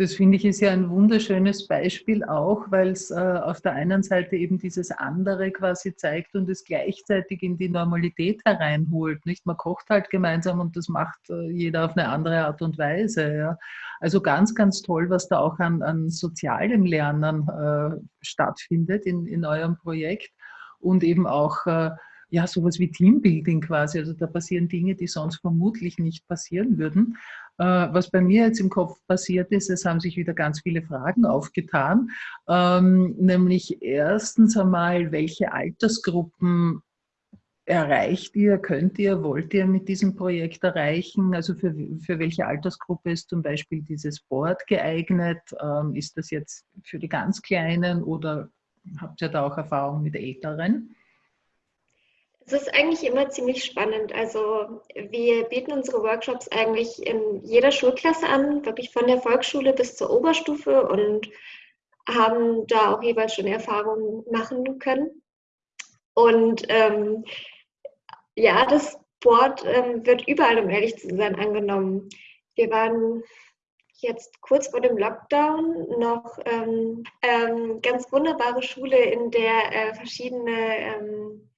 Das finde ich ist ja ein wunderschönes Beispiel auch, weil es äh, auf der einen Seite eben dieses andere quasi zeigt und es gleichzeitig in die Normalität hereinholt. Nicht? Man kocht halt gemeinsam und das macht äh, jeder auf eine andere Art und Weise. Ja? Also ganz, ganz toll, was da auch an, an sozialem Lernen äh, stattfindet in, in eurem Projekt und eben auch äh, ja, sowas wie Teambuilding quasi. Also da passieren Dinge, die sonst vermutlich nicht passieren würden. Äh, was bei mir jetzt im Kopf passiert ist, es haben sich wieder ganz viele Fragen aufgetan. Ähm, nämlich erstens einmal, welche Altersgruppen erreicht ihr, könnt ihr, wollt ihr mit diesem Projekt erreichen? Also für, für welche Altersgruppe ist zum Beispiel dieses Board geeignet? Ähm, ist das jetzt für die ganz Kleinen oder habt ihr da auch Erfahrung mit Älteren? Es ist eigentlich immer ziemlich spannend. Also wir bieten unsere Workshops eigentlich in jeder Schulklasse an, wirklich von der Volksschule bis zur Oberstufe und haben da auch jeweils schon Erfahrungen machen können. Und ähm, ja, das Board ähm, wird überall, um ehrlich zu sein, angenommen. Wir waren jetzt kurz vor dem Lockdown noch ähm, ähm, ganz wunderbare Schule, in der äh, verschiedene ähm,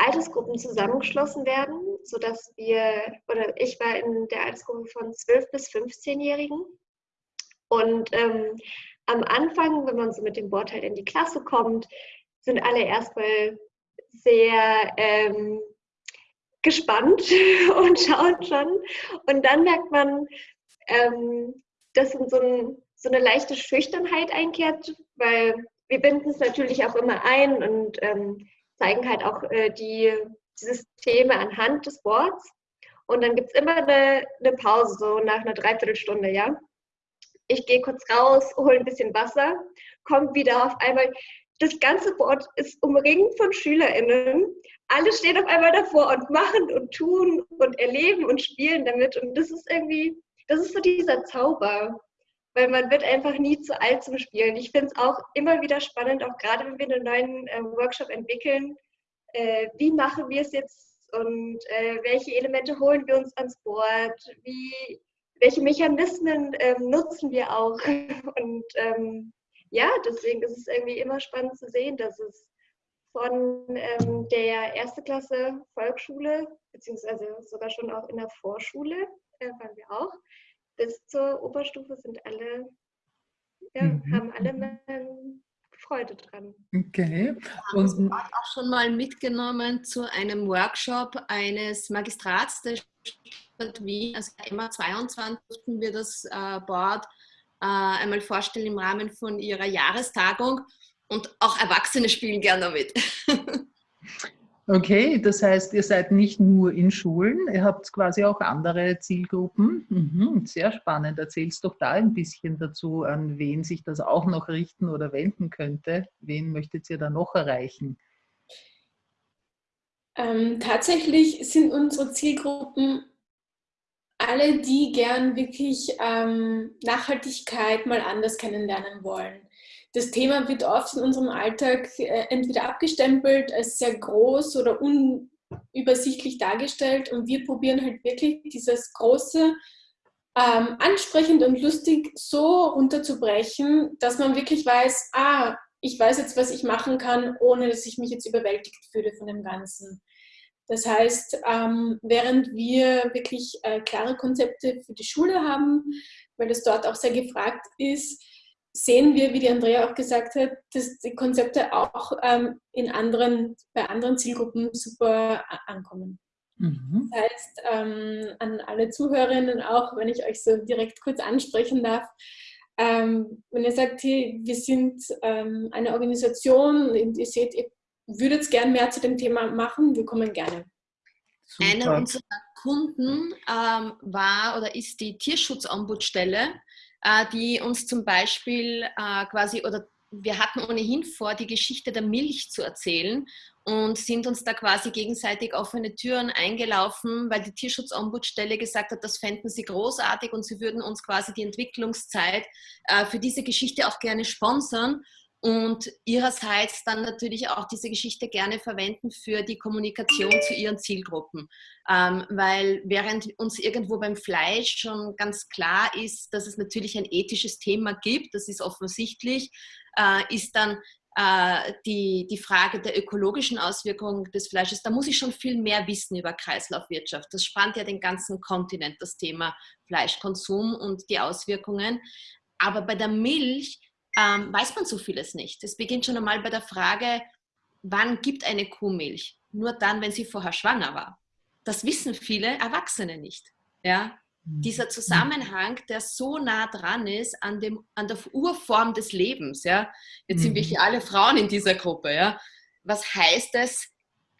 Altersgruppen zusammengeschlossen werden, sodass wir, oder ich war in der Altersgruppe von 12 bis 15-Jährigen. Und ähm, am Anfang, wenn man so mit dem Board halt in die Klasse kommt, sind alle erstmal sehr ähm, gespannt *laughs* und schauen schon. Und dann merkt man, ähm, dass in so, ein, so, eine leichte Schüchternheit einkehrt, weil wir binden es natürlich auch immer ein und ähm, zeigen halt auch äh, die, die Systeme anhand des Boards. Und dann gibt es immer eine, eine, Pause, so nach einer Dreiviertelstunde, ja. Ich gehe kurz raus, hole ein bisschen Wasser, komme wieder auf einmal. Das ganze Board ist umringt von SchülerInnen. Alle stehen auf einmal davor und machen und tun und erleben und spielen damit. Und das ist irgendwie, das ist so dieser Zauber weil man wird einfach nie zu alt zum Spielen. Ich finde es auch immer wieder spannend, auch gerade wenn wir einen neuen äh, Workshop entwickeln, äh, wie machen wir es jetzt und äh, welche Elemente holen wir uns ans Board, wie, welche Mechanismen ähm, nutzen wir auch. *laughs* Und ähm, ja, deswegen ist es irgendwie immer spannend zu sehen, dass es von ähm, der erste Klasse Volksschule, beziehungsweise sogar schon auch in der Vorschule, äh, waren wir auch, bis zur Oberstufe sind alle, ja, mhm. haben alle Freude dran. Okay. Und haben auch schon mal mitgenommen zu einem Workshop eines Magistrats der Stadt Wien, also immer 22 durften wir das äh, Board äh, einmal vorstellen im Rahmen von ihrer Jahrestagung und auch Erwachsene spielen gerne mit. *laughs* Okay, das heißt, ihr seid nicht nur in Schulen, ihr habt quasi auch andere Zielgruppen. Mhm, sehr spannend. Erzählst doch da ein bisschen dazu, an wen sich das auch noch richten oder wenden könnte. Wen möchtet ihr da noch erreichen? Ähm, tatsächlich sind unsere Zielgruppen alle, die gern wirklich ähm, Nachhaltigkeit mal anders kennenlernen wollen das Thema wird oft in unserem Alltag äh, entweder abgestempelt als sehr groß oder unübersichtlich dargestellt und wir probieren halt wirklich dieses große, ähm, ansprechend und lustig so runterzubrechen, dass man wirklich weiß, ah, ich weiß jetzt, was ich machen kann, ohne dass ich mich jetzt überwältigt fühle von dem Ganzen. Das heißt, ähm, während wir wirklich äh, klare Konzepte für die Schule haben, weil das dort auch sehr gefragt ist, sehen wir, wie die Andrea auch gesagt hat, dass die Konzepte auch ähm, in anderen, bei anderen Zielgruppen super ankommen. Mhm. Das heißt, ähm, an alle Zuhörerinnen auch, wenn ich euch so direkt kurz ansprechen darf, ähm, wenn ihr sagt, hey, wir sind ähm, eine Organisation und ihr seht, ihr würdet gern mehr zu dem Thema machen, wir kommen gerne. Super. Einer unserer Kunden ähm, war oder ist die Tierschutzombudsstelle äh, die uns zum Beispiel äh, quasi oder wir hatten ohnehin vor, die Geschichte der Milch zu erzählen und sind uns da quasi gegenseitig offene Türen eingelaufen, weil die Tierschutzombudsstelle gesagt hat, das fänden sie großartig und sie würden uns quasi die Entwicklungszeit äh, für diese Geschichte auch gerne sponsern und ihrerseits dann natürlich auch diese Geschichte gerne verwenden für die Kommunikation zu ihren Zielgruppen. Ähm, weil während uns irgendwo beim Fleisch schon ganz klar ist, dass es natürlich ein ethisches Thema gibt, das ist offensichtlich, äh, ist dann äh, die, die Frage der ökologischen Auswirkungen des Fleisches, da muss ich schon viel mehr wissen über Kreislaufwirtschaft. Das spannt ja den ganzen Kontinent, das Thema Fleischkonsum und die Auswirkungen. Aber bei der Milch ähm, weiß man so vieles nicht. Es beginnt schon einmal bei der Frage, wann gibt eine Kuh Milch? Nur dann, wenn sie vorher schwanger war. Das wissen viele Erwachsene nicht. Ja? Mhm. Dieser Zusammenhang, der so nah dran ist an, dem, an der Urform des Lebens. Ja? Jetzt sind wir mhm. hier alle Frauen in dieser Gruppe. Ja? Was heißt es,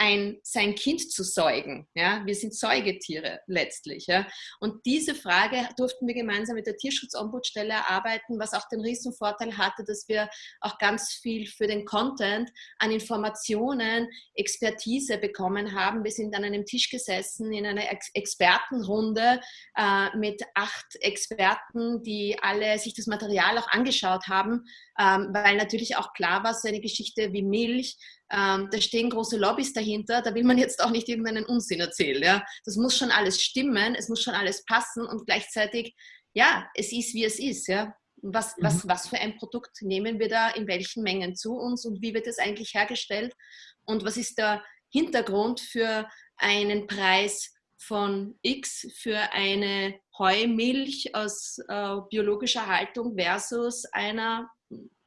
ein, sein Kind zu säugen. Ja? Wir sind Säugetiere letztlich. Ja? Und diese Frage durften wir gemeinsam mit der Tierschutzombudsstelle erarbeiten, was auch den Riesenvorteil hatte, dass wir auch ganz viel für den Content an Informationen, Expertise bekommen haben. Wir sind an einem Tisch gesessen in einer Ex Expertenrunde äh, mit acht Experten, die alle sich das Material auch angeschaut haben, ähm, weil natürlich auch klar war, so eine Geschichte wie Milch, ähm, da stehen große Lobbys dahinter, da will man jetzt auch nicht irgendeinen Unsinn erzählen. Ja? Das muss schon alles stimmen, es muss schon alles passen und gleichzeitig, ja, es ist, wie es ist. Ja? Was, mhm. was, was für ein Produkt nehmen wir da in welchen Mengen zu uns und wie wird es eigentlich hergestellt und was ist der Hintergrund für einen Preis von X für eine Heumilch aus äh, biologischer Haltung versus einer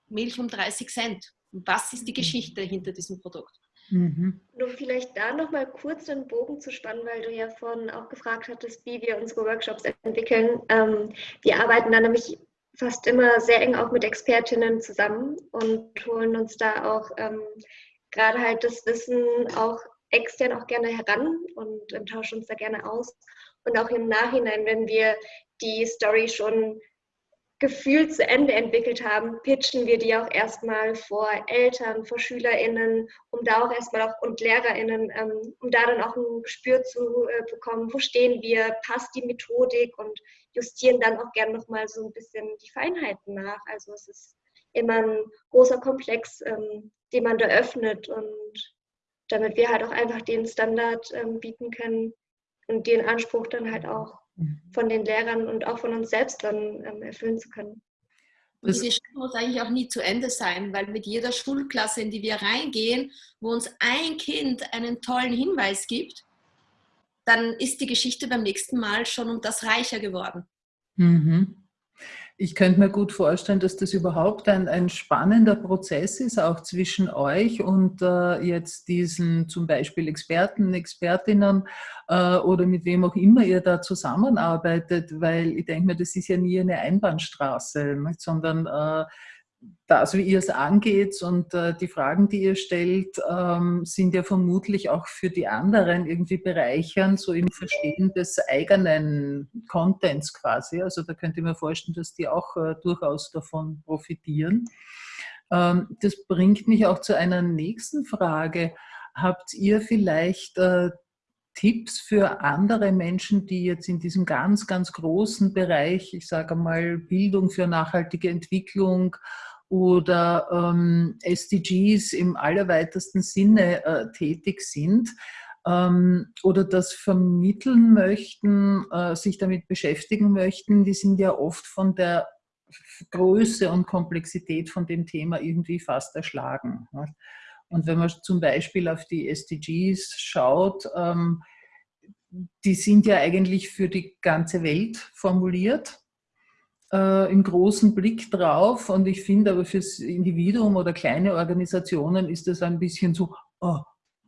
Milch um 30 Cent. Was ist die Geschichte hinter diesem Produkt? Mhm. Nur vielleicht da nochmal kurz den Bogen zu spannen, weil du ja vorhin auch gefragt hattest, wie wir unsere Workshops entwickeln. Ähm, wir arbeiten da nämlich fast immer sehr eng auch mit Expertinnen zusammen und holen uns da auch ähm, gerade halt das Wissen auch extern auch gerne heran und ähm, tauschen uns da gerne aus. Und auch im Nachhinein, wenn wir die Story schon gefühlt zu Ende entwickelt haben, pitchen wir die auch erstmal vor Eltern, vor SchülerInnen, um da auch erstmal auch und LehrerInnen, ähm, um da dann auch ein Gespür zu äh, bekommen, wo stehen wir, passt die Methodik und justieren dann auch gerne nochmal so ein bisschen die Feinheiten nach. Also es ist immer ein großer Komplex, ähm, den man da öffnet und damit wir halt auch einfach den Standard ähm, bieten können und den Anspruch dann halt auch. Von den Lehrern und auch von uns selbst dann ähm, erfüllen zu können. Und diese Schule muss eigentlich auch nie zu Ende sein, weil mit jeder Schulklasse, in die wir reingehen, wo uns ein Kind einen tollen Hinweis gibt, dann ist die Geschichte beim nächsten Mal schon um das reicher geworden. Mhm ich könnte mir gut vorstellen, dass das überhaupt ein, ein spannender Prozess ist, auch zwischen euch und äh, jetzt diesen zum Beispiel Experten, Expertinnen äh, oder mit wem auch immer ihr da zusammenarbeitet, weil ich denke mir, das ist ja nie eine Einbahnstraße, nicht? sondern äh, das, wie ihr es angeht und äh, die Fragen, die ihr stellt, ähm, sind ja vermutlich auch für die anderen irgendwie bereichernd, so im Verstehen des eigenen Contents quasi. Also da könnte ich mir vorstellen, dass die auch äh, durchaus davon profitieren. Ähm, das bringt mich auch zu einer nächsten Frage. Habt ihr vielleicht äh, Tipps für andere Menschen, die jetzt in diesem ganz, ganz großen Bereich, ich sage mal Bildung für nachhaltige Entwicklung oder ähm, SDGs im allerweitesten Sinne äh, tätig sind ähm, oder das vermitteln möchten, äh, sich damit beschäftigen möchten, die sind ja oft von der Größe und Komplexität von dem Thema irgendwie fast erschlagen. Und wenn man zum Beispiel auf die SDGs schaut, ähm, die sind ja eigentlich für die ganze Welt formuliert äh, im großen Blick drauf. Und ich finde aber fürs Individuum oder kleine Organisationen ist das ein bisschen so, oh,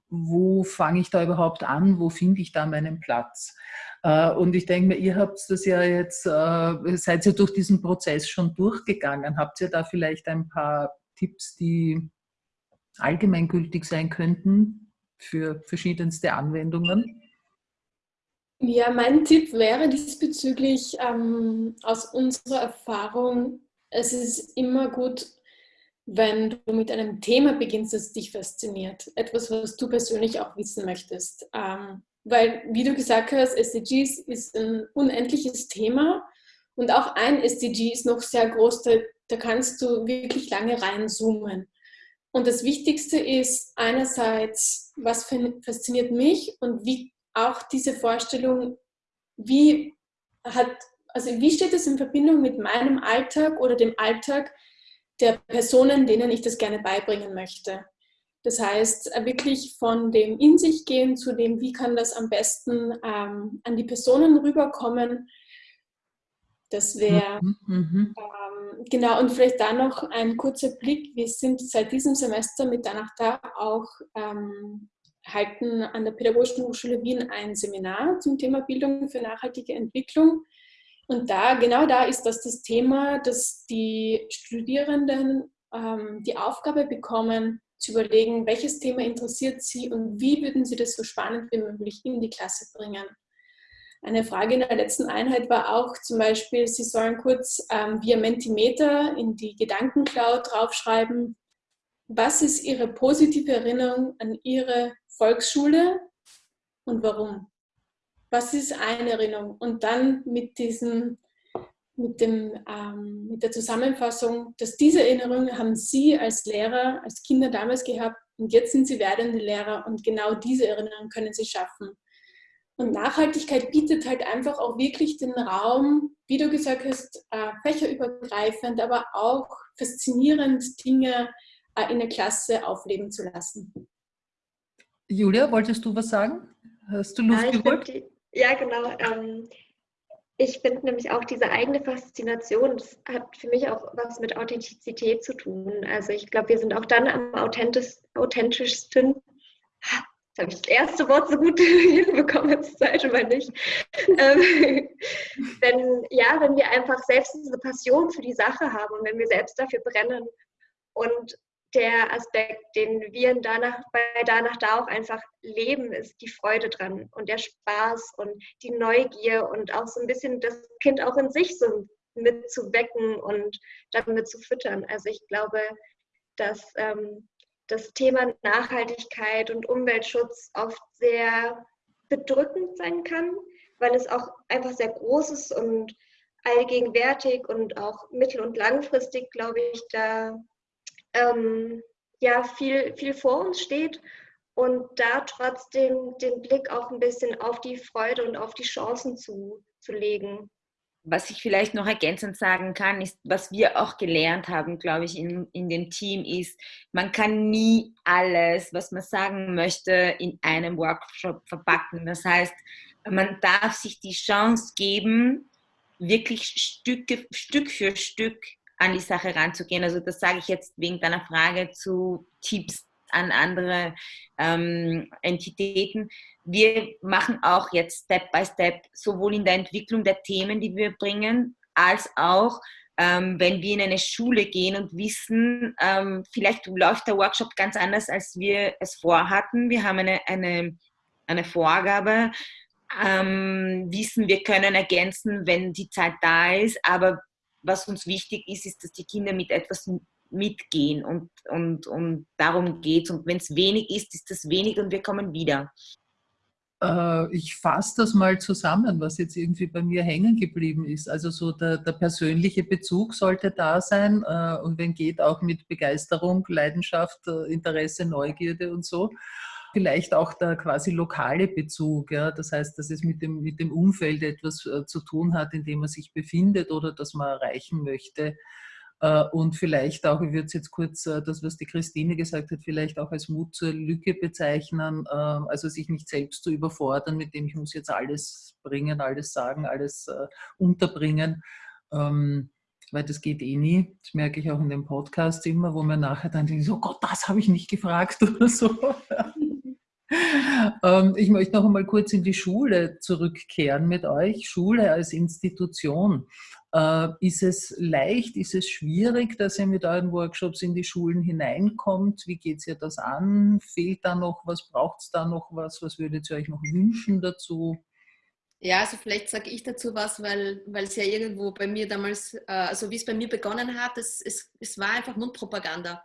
wo fange ich da überhaupt an? Wo finde ich da meinen Platz? Äh, und ich denke mir, ihr habt das ja jetzt, äh, seid ihr durch diesen Prozess schon durchgegangen. Habt ihr da vielleicht ein paar Tipps, die allgemeingültig sein könnten für verschiedenste Anwendungen? Ja, mein Tipp wäre diesbezüglich ähm, aus unserer Erfahrung, es ist immer gut, wenn du mit einem Thema beginnst, das dich fasziniert. Etwas, was du persönlich auch wissen möchtest. Ähm, weil, wie du gesagt hast, SDGs ist ein unendliches Thema und auch ein SDG ist noch sehr groß, da, da kannst du wirklich lange reinzoomen. Und das Wichtigste ist einerseits, was fasziniert mich und wie auch diese Vorstellung, wie hat, also wie steht es in Verbindung mit meinem Alltag oder dem Alltag der Personen, denen ich das gerne beibringen möchte. Das heißt, wirklich von dem in sich gehen zu dem, wie kann das am besten ähm, an die Personen rüberkommen. Das wäre mhm, mhm. ähm, genau und vielleicht da noch ein kurzer Blick. Wir sind seit diesem Semester mit Danach da auch ähm, halten an der Pädagogischen Hochschule Wien ein Seminar zum Thema Bildung für nachhaltige Entwicklung. Und da, genau da ist das das Thema, dass die Studierenden ähm, die Aufgabe bekommen, zu überlegen, welches Thema interessiert sie und wie würden sie das so spannend wie möglich in die Klasse bringen. Eine Frage in der letzten Einheit war auch zum Beispiel, Sie sollen kurz ähm, via Mentimeter in die Gedankencloud draufschreiben, was ist Ihre positive Erinnerung an Ihre Volksschule und warum? Was ist eine Erinnerung? Und dann mit diesem mit, dem, ähm, mit der Zusammenfassung, dass diese Erinnerungen haben Sie als Lehrer, als Kinder damals gehabt und jetzt sind Sie werdende Lehrer und genau diese Erinnerungen können Sie schaffen. Und Nachhaltigkeit bietet halt einfach auch wirklich den Raum, wie du gesagt hast, äh, fächerübergreifend, aber auch faszinierend Dinge in der Klasse aufleben zu lassen. Julia, wolltest du was sagen? Hast du Luft ja, geholt? Ja, genau. Ähm, ich finde nämlich auch diese eigene Faszination, das hat für mich auch was mit Authentizität zu tun. Also ich glaube, wir sind auch dann am authentisch, authentischsten. Jetzt habe ich das erste Wort so gut *laughs* hinbekommen, das zweite Mal nicht. Ähm, *laughs* wenn, ja, wenn wir einfach selbst diese Passion für die Sache haben und wenn wir selbst dafür brennen und der Aspekt, den wir danach, bei danach da auch einfach leben, ist die Freude dran und der Spaß und die Neugier und auch so ein bisschen das Kind auch in sich so mitzuwecken und damit zu füttern. Also ich glaube, dass ähm, das Thema Nachhaltigkeit und Umweltschutz oft sehr bedrückend sein kann, weil es auch einfach sehr groß ist und allgegenwärtig und auch mittel- und langfristig, glaube ich, da ähm, ja viel, viel vor uns steht und da trotzdem den Blick auch ein bisschen auf die Freude und auf die Chancen zu, zu legen. Was ich vielleicht noch ergänzend sagen kann, ist, was wir auch gelernt haben, glaube ich, in, in dem Team, ist, man kann nie alles, was man sagen möchte, in einem Workshop verpacken. Das heißt, man darf sich die Chance geben, wirklich Stücke, Stück für Stück an die Sache ranzugehen. Also das sage ich jetzt wegen deiner Frage zu Tipps an andere ähm, Entitäten. Wir machen auch jetzt Step by Step sowohl in der Entwicklung der Themen, die wir bringen, als auch ähm, wenn wir in eine Schule gehen und wissen, ähm, vielleicht läuft der Workshop ganz anders, als wir es vorhatten. Wir haben eine, eine, eine Vorgabe, ähm, wissen, wir können ergänzen, wenn die Zeit da ist, aber was uns wichtig ist, ist, dass die Kinder mit etwas mitgehen und, und, und darum geht es. Und wenn es wenig ist, ist das wenig und wir kommen wieder. Äh, ich fasse das mal zusammen, was jetzt irgendwie bei mir hängen geblieben ist. Also so der, der persönliche Bezug sollte da sein äh, und wenn geht auch mit Begeisterung, Leidenschaft, äh, Interesse, Neugierde und so vielleicht auch der quasi lokale Bezug. Ja? Das heißt, dass es mit dem, mit dem Umfeld etwas äh, zu tun hat, in dem man sich befindet oder das man erreichen möchte. Äh, und vielleicht auch, ich würde es jetzt kurz, äh, das, was die Christine gesagt hat, vielleicht auch als Mut zur Lücke bezeichnen, ähm, also sich nicht selbst zu überfordern, mit dem ich muss jetzt alles bringen, alles sagen, alles unterbringen ähm, weil das geht eh nie. Das merke ich auch in dem Podcast immer, wo man nachher dann denkt, oh Gott, das habe ich nicht gefragt *laughs* oder so. Ähm, ich möchte noch einmal kurz in die Schule zurückkehren mit euch. Schule als Institution. Äh, ist es leicht, ist es schwierig, dass ihr mit euren Workshops in die Schulen hineinkommt? Wie geht ihr das an? Fehlt da noch was? Braucht es da noch was? Was würdet ihr euch noch wünschen dazu? Ja, also vielleicht sage ich dazu was, weil, weil es ja irgendwo bei mir damals, äh, also wie es bei mir begonnen hat, es, es, es war einfach Mundpropaganda.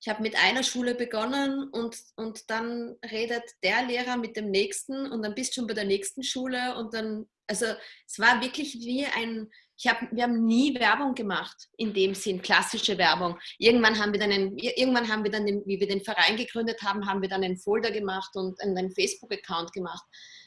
Ich habe mit einer Schule begonnen und, und dann redet der Lehrer mit dem nächsten und dann bist du schon bei der nächsten Schule und dann, also es war wirklich wie ein, ich hab, wir haben nie Werbung gemacht in dem Sinn, klassische Werbung. Irgendwann haben wir dann, einen, irgendwann haben wir dann den, wie wir den Verein gegründet haben, haben wir dann einen Folder gemacht und einen Facebook-Account gemacht.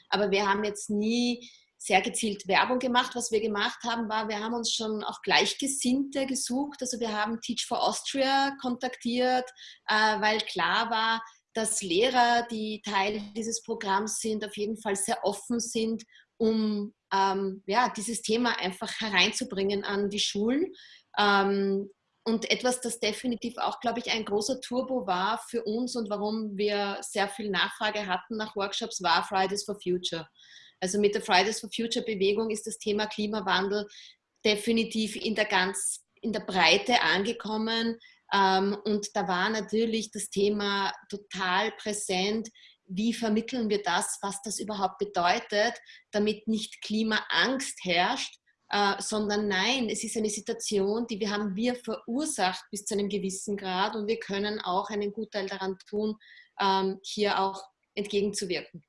Aber wir haben jetzt nie sehr gezielt Werbung gemacht. Was wir gemacht haben, war, wir haben uns schon auch Gleichgesinnte gesucht. Also wir haben Teach for Austria kontaktiert, äh, weil klar war, dass Lehrer, die Teil dieses Programms sind, auf jeden Fall sehr offen sind, um ähm, ja, dieses Thema einfach hereinzubringen an die Schulen. Ähm, und etwas, das definitiv auch, glaube ich, ein großer Turbo war für uns und warum wir sehr viel Nachfrage hatten nach Workshops, war Fridays for Future. Also mit der Fridays for Future Bewegung ist das Thema Klimawandel definitiv in der ganz in der Breite angekommen. Ähm, und da war natürlich das Thema total präsent. Wie vermitteln wir das, was das überhaupt bedeutet, damit nicht Klimaangst herrscht, äh, sondern nein, es ist eine Situation, die wir haben wir verursacht bis zu einem gewissen Grad und wir können auch einen Gutteil daran tun, ähm, hier auch entgegenzuwirken.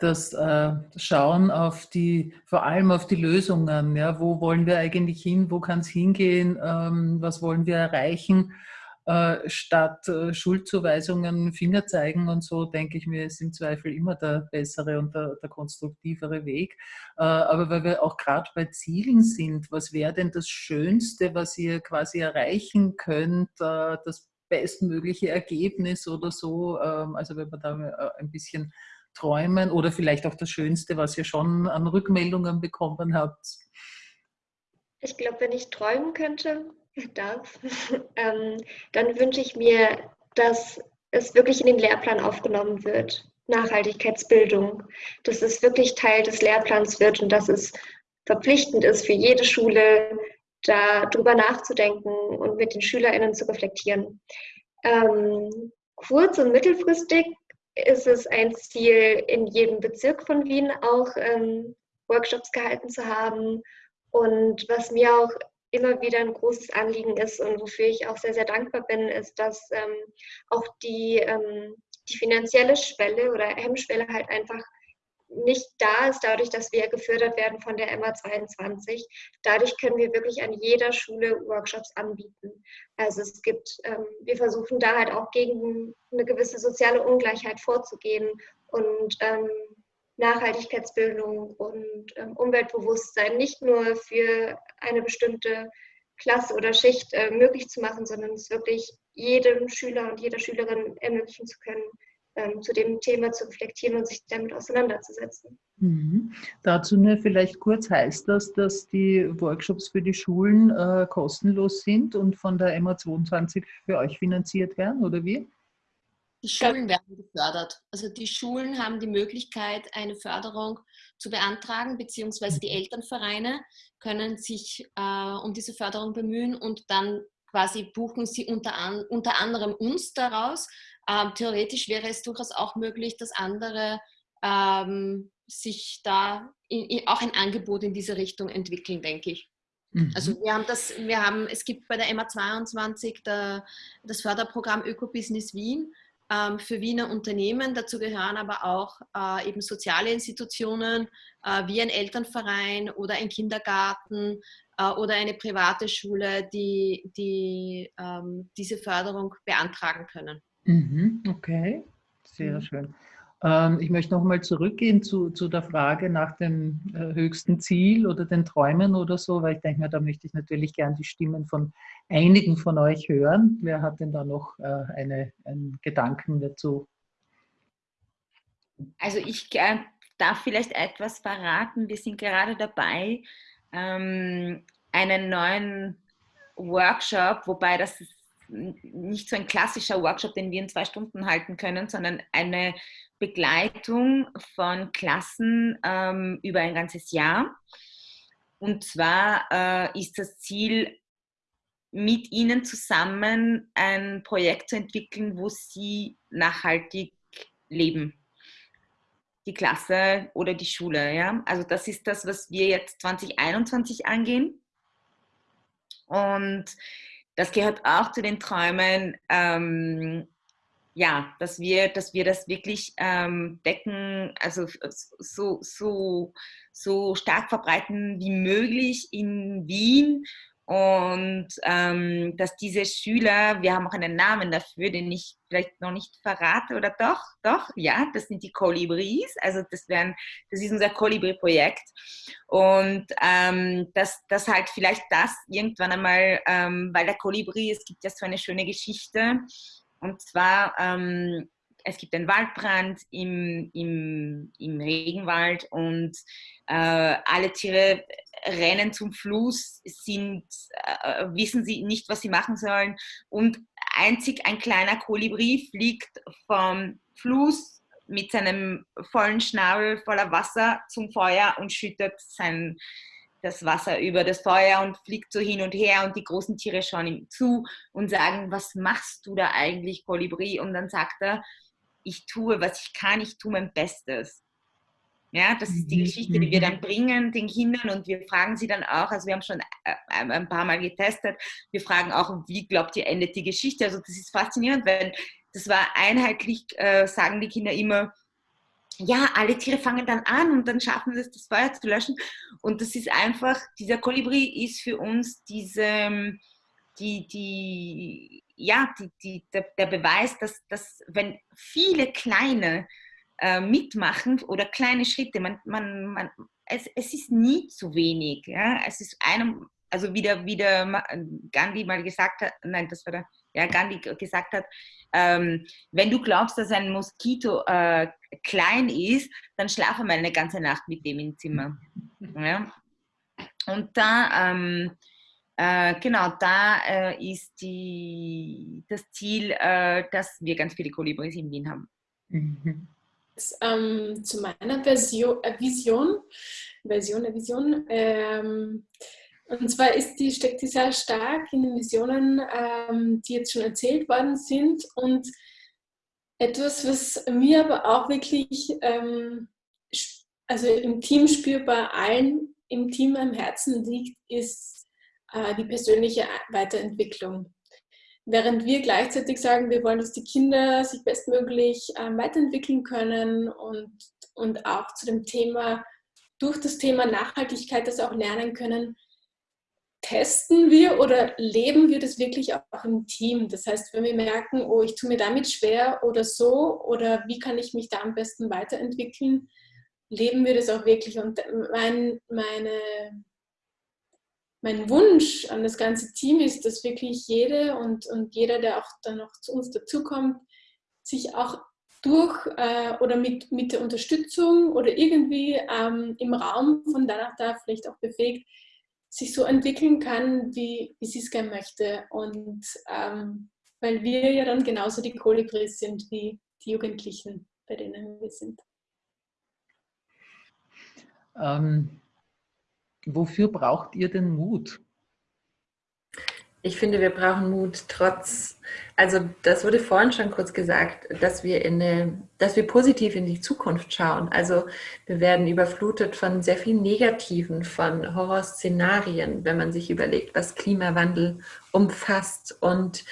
Das äh, Schauen auf die, vor allem auf die Lösungen, ja, wo wollen wir eigentlich hin, wo kann es hingehen, ähm, was wollen wir erreichen äh, statt äh, Schuldzuweisungen, Finger zeigen und so, denke ich mir, ist im Zweifel immer der bessere und der, der konstruktivere Weg. Äh, aber weil wir auch gerade bei Zielen sind, was wäre denn das Schönste, was ihr quasi erreichen könnt, das bestmögliche Ergebnis oder so? Ähm, also wenn man da ein bisschen träumen oder vielleicht auch das Schönste, was ihr schon an Rückmeldungen bekommen habt? Ich glaube, wenn ich träumen könnte, *laughs* darf, *laughs* ähm, dann wünsche ich mir, dass es wirklich in den Lehrplan aufgenommen wird. Nachhaltigkeitsbildung, dass es wirklich Teil des Lehrplans wird und dass es verpflichtend ist für jede Schule, darüber nachzudenken und mit den SchülerInnen zu reflektieren. Ähm, kurz- und mittelfristig ist es ein Ziel, in jedem Bezirk von Wien auch ähm, Workshops gehalten zu haben. Und was mir auch immer wieder ein großes Anliegen ist und wofür ich auch sehr, sehr dankbar bin, ist, dass ähm, auch die, ähm, die finanzielle Schwelle oder Hemmschwelle halt einfach nicht da ist, dadurch, dass wir gefördert werden von der MA22. Dadurch können wir wirklich an jeder Schule Workshops anbieten. Also es gibt, ähm, wir versuchen da halt auch gegen eine gewisse soziale Ungleichheit vorzugehen und ähm, Nachhaltigkeitsbildung und ähm, Umweltbewusstsein nicht nur für eine bestimmte Klasse oder Schicht äh, möglich zu machen, sondern es wirklich jedem Schüler und jeder Schülerin ermöglichen zu können, ähm, zu dem Thema zu reflektieren und sich damit auseinanderzusetzen. Mhm. Dazu nur vielleicht kurz heißt das, dass die Workshops für die Schulen äh, kostenlos sind und von der MA22 für euch finanziert werden, oder wie? Die Schulen werden gefördert. Also die Schulen haben die Möglichkeit, eine Förderung zu beantragen, beziehungsweise die mhm. Elternvereine können sich äh, um diese Förderung bemühen und dann quasi buchen sie unter, an, unter anderem uns daraus. Ähm, theoretisch wäre es durchaus auch möglich, dass andere ähm, sich da in, in, auch ein Angebot in diese Richtung entwickeln, denke ich. Mhm. Also wir haben das, wir haben, es gibt bei der MA22 der, das Förderprogramm Ökobusiness Wien ähm, für Wiener Unternehmen. Dazu gehören aber auch äh, eben soziale Institutionen äh, wie ein Elternverein oder ein Kindergarten äh, oder eine private Schule, die, die ähm, diese Förderung beantragen können. Mhm, okay, sehr mhm. schön. Ähm, ich möchte nochmal zurückgehen zu, zu der Frage nach dem äh, höchsten Ziel oder den Träumen oder so, weil ich denke mir, da möchte ich natürlich gern die Stimmen von einigen von euch hören. Wer hat denn da noch äh, eine, einen Gedanken dazu? Also ich äh, darf vielleicht etwas verraten. Wir sind gerade dabei, ähm, einen neuen Workshop, wobei das ist nicht so ein klassischer Workshop, den wir in zwei Stunden halten können, sondern eine Begleitung von Klassen ähm, über ein ganzes Jahr. Und zwar äh, ist das Ziel, mit ihnen zusammen ein Projekt zu entwickeln, wo sie nachhaltig leben. die Klasse oder die Schule. Ja? Also das ist das, was wir jetzt 2021 angehen. Und das gehört auch zu den Träumen, ähm, ja, dass wir, dass wir das wirklich ähm, decken, also so, so, so stark verbreiten wie möglich in Wien und ähm, dass diese Schüler, wir haben auch einen Namen dafür, den ich vielleicht noch nicht verrate, oder doch, doch, ja, das sind die Kolibris, also das, wären, das ist unser Kolibri-Projekt. Und ähm, dass das halt vielleicht das irgendwann einmal, ähm, weil der Kolibri, es gibt ja so eine schöne Geschichte. Und zwar, ähm, es gibt einen Waldbrand im, im, im Regenwald und äh, alle Tiere rennen zum Fluss, sind, äh, wissen sie nicht, was sie machen sollen und einzig ein kleiner Kolibri fliegt vom Fluss mit seinem vollen Schnabel voller Wasser zum Feuer und schüttet sein, das Wasser über das Feuer und fliegt so hin und her und die großen Tiere schauen ihm zu und sagen, was machst du da eigentlich, Kolibri? Und dann sagt er, ich tue, was ich kann, ich tue mein Bestes. Ja, das ist die mhm, Geschichte, die wir mhm. dann bringen den Kindern und wir fragen sie dann auch, also wir haben schon äh, ein paar Mal getestet, wir fragen auch, wie glaubt ihr endet die Geschichte? Also das ist faszinierend, weil das war einheitlich, äh, sagen die Kinder immer, ja, alle Tiere fangen dann an und dann schaffen sie es, das Feuer zu löschen. Und das ist einfach, dieser Kolibri ist für uns diese, die, die, ja, die, die, der, der Beweis, dass, dass wenn viele kleine äh, mitmachen oder kleine Schritte, man, man, man, es, es ist nie zu wenig. Ja? Es ist einem, also wie der, wie der Gandhi mal gesagt hat, nein, das war der, ja, Gandhi gesagt hat, ähm, wenn du glaubst, dass ein Moskito äh, klein ist, dann schlafe mal eine ganze Nacht mit dem im Zimmer. Ja? Und da, ähm, äh, genau, da äh, ist die, das Ziel, äh, dass wir ganz viele Kolibris in Wien haben. Mhm. Ähm, zu meiner Version, äh, Vision, Version, äh, Vision, ähm, und zwar ist die, steckt die sehr stark in den Visionen, ähm, die jetzt schon erzählt worden sind. Und etwas, was mir aber auch wirklich ähm, also im Team spürbar allen im Team am Herzen liegt, ist äh, die persönliche Weiterentwicklung. Während wir gleichzeitig sagen, wir wollen, dass die Kinder sich bestmöglich äh, weiterentwickeln können und, und auch zu dem Thema, durch das Thema Nachhaltigkeit das auch lernen können, testen wir oder leben wir das wirklich auch im Team? Das heißt, wenn wir merken, oh, ich tue mir damit schwer oder so, oder wie kann ich mich da am besten weiterentwickeln, leben wir das auch wirklich. Und mein, meine, mein Wunsch an das ganze Team ist, dass wirklich jede und, und jeder, der auch dann noch zu uns dazukommt, sich auch durch äh, oder mit, mit der Unterstützung oder irgendwie ähm, im Raum von danach da vielleicht auch befähigt, sich so entwickeln kann, wie, wie sie es gerne möchte. Und ähm, weil wir ja dann genauso die Kolibris sind wie die Jugendlichen, bei denen wir sind. Ähm, wofür braucht ihr den Mut? Ich finde, wir brauchen Mut trotz, also das wurde vorhin schon kurz gesagt, dass wir, in eine, dass wir positiv in die Zukunft schauen. Also wir werden überflutet von sehr vielen Negativen, von Horrorszenarien, wenn man sich überlegt, was Klimawandel umfasst und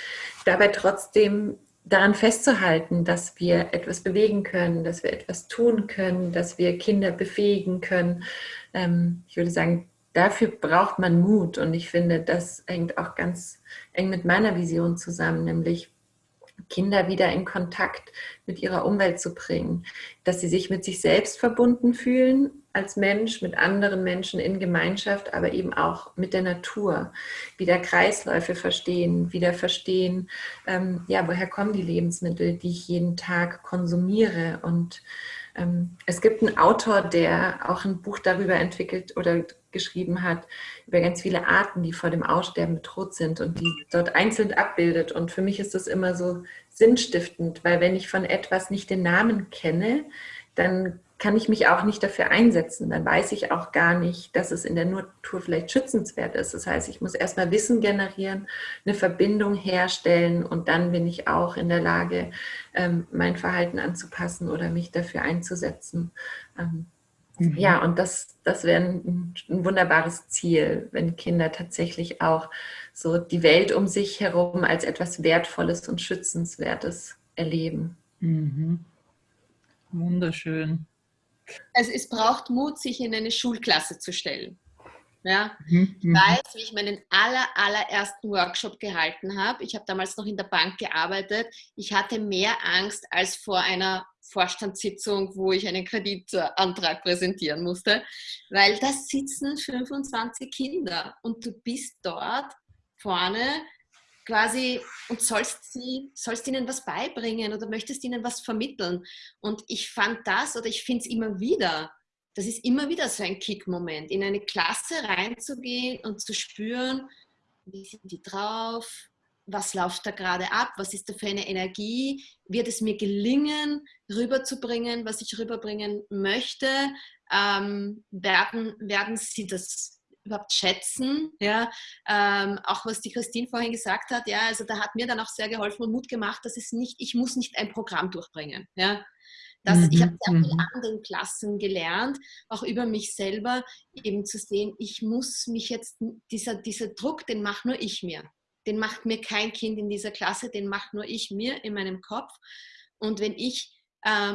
dabei trotzdem daran festzuhalten, dass wir etwas bewegen können, dass wir etwas tun können, dass wir Kinder befähigen können. Ähm, ich würde sagen, dafür braucht man Mut und ich finde, das hängt auch ganz eng mit meiner Vision zusammen, nämlich Kinder wieder in Kontakt mit ihrer Umwelt zu bringen, dass sie sich mit sich selbst verbunden fühlen als Mensch, mit anderen Menschen in Gemeinschaft, aber eben auch mit der Natur, wieder Kreisläufe verstehen, wieder verstehen, ähm, ja, woher kommen die Lebensmittel, die ich jeden Tag konsumiere und es gibt einen Autor, der auch ein Buch darüber entwickelt oder geschrieben hat, über ganz viele Arten, die vor dem Aussterben bedroht sind und die dort einzeln abbildet. Und für mich ist das immer so sinnstiftend, weil wenn ich von etwas nicht den Namen kenne, dann kann ich mich auch nicht dafür einsetzen. Dann weiß ich auch gar nicht, dass es in der Natur vielleicht schützenswert ist. Das heißt, ich muss erstmal Wissen generieren, eine Verbindung herstellen und dann bin ich auch in der Lage, ähm, mein Verhalten anzupassen oder mich dafür einzusetzen. Ähm, mhm. Ja, und das, das wäre ein, ein wunderbares Ziel, wenn Kinder tatsächlich auch so die Welt um sich herum als etwas Wertvolles und Schützenswertes erleben. Mhm. Wunderschön. Also es braucht Mut, sich in eine Schulklasse zu stellen. Ja, mhm. ich mhm. weiß, wie ich meinen aller, allerersten Workshop gehalten habe. Ich habe damals noch in der Bank gearbeitet. Ich hatte mehr Angst als vor einer Vorstandssitzung, wo ich einen Kreditantrag präsentieren musste, weil da sitzen 25 Kinder und du bist dort vorne quasi und sollst, sie, sollst ihnen was beibringen oder möchtest ihnen was vermitteln. Und ich fand das oder ich finde es immer wieder, das ist immer wieder so ein Kick-Moment, in eine Klasse reinzugehen und zu spüren, wie sind die drauf, was läuft da gerade ab, was ist da für eine Energie, wird es mir gelingen, rüberzubringen, was ich rüberbringen möchte, ähm, werden, werden sie das überhaupt schätzen. Ja? Ähm, auch was die Christine vorhin gesagt hat, ja, also da hat mir dann auch sehr geholfen und Mut gemacht, dass es nicht, ich muss nicht ein Programm durchbringen. Ja? Das, mhm, ich habe sehr viel mhm. an den Klassen gelernt, auch über mich selber, eben zu sehen, ich muss mich jetzt, dieser, dieser Druck, den mache nur ich mir. Den macht mir kein Kind in dieser Klasse, den macht nur ich mir in meinem Kopf. Und wenn ich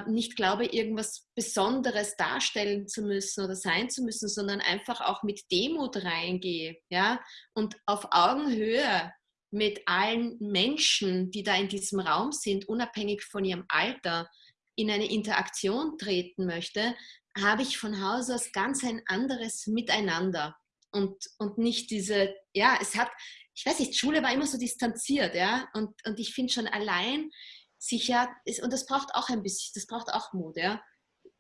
nicht glaube, irgendwas Besonderes darstellen zu müssen oder sein zu müssen, sondern einfach auch mit Demut reingehe ja? und auf Augenhöhe mit allen Menschen, die da in diesem Raum sind, unabhängig von ihrem Alter, in eine Interaktion treten möchte, habe ich von Haus aus ganz ein anderes Miteinander und, und nicht diese, ja, es hat, ich weiß nicht, Schule war immer so distanziert, ja, und, und ich finde schon allein sicher, und das braucht auch ein bisschen, das braucht auch Mut, ja.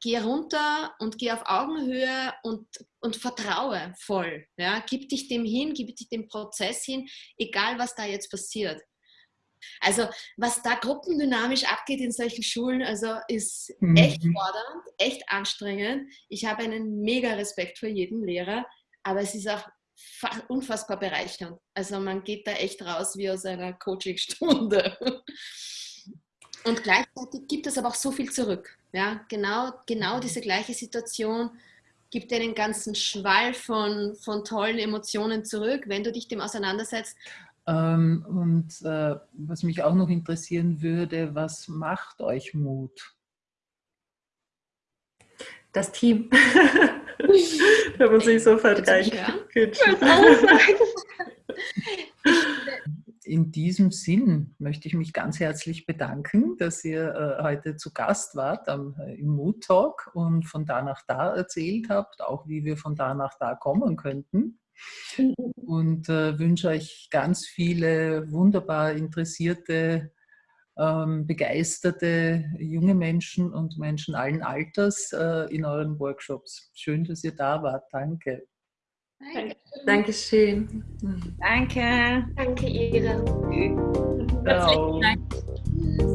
Geh runter und geh auf Augenhöhe und, und vertraue voll. Ja. Gib dich dem hin, gib dich dem Prozess hin, egal was da jetzt passiert. Also was da gruppendynamisch abgeht in solchen Schulen, also ist mhm. echt fordernd, echt anstrengend. Ich habe einen mega Respekt vor jedem Lehrer, aber es ist auch unfassbar bereichernd. Also man geht da echt raus wie aus einer Coachingstunde. *laughs* Und gleichzeitig gibt es aber auch so viel zurück. Ja, genau, genau diese gleiche Situation gibt dir einen ganzen Schwall von, von tollen Emotionen zurück, wenn du dich dem auseinandersetzt. Ähm, und äh, was mich auch noch interessieren würde, was macht euch Mut? Das Team. *laughs* da muss ich sofort rein. Gut *laughs* in diesem Sinn möchte ich mich ganz herzlich bedanken, dass ihr äh, heute zu Gast wart äh, im Mood Talk und von da nach da erzählt habt, auch wie wir von da nach da kommen könnten. Und äh, wünsche euch ganz viele wunderbar interessierte, ähm, begeisterte junge Menschen und Menschen allen Alters in euren Workshops. Schön, dass ihr da wart. Danke. Dankeschön. Danke. Danke, Ira. Herzlichen Dank.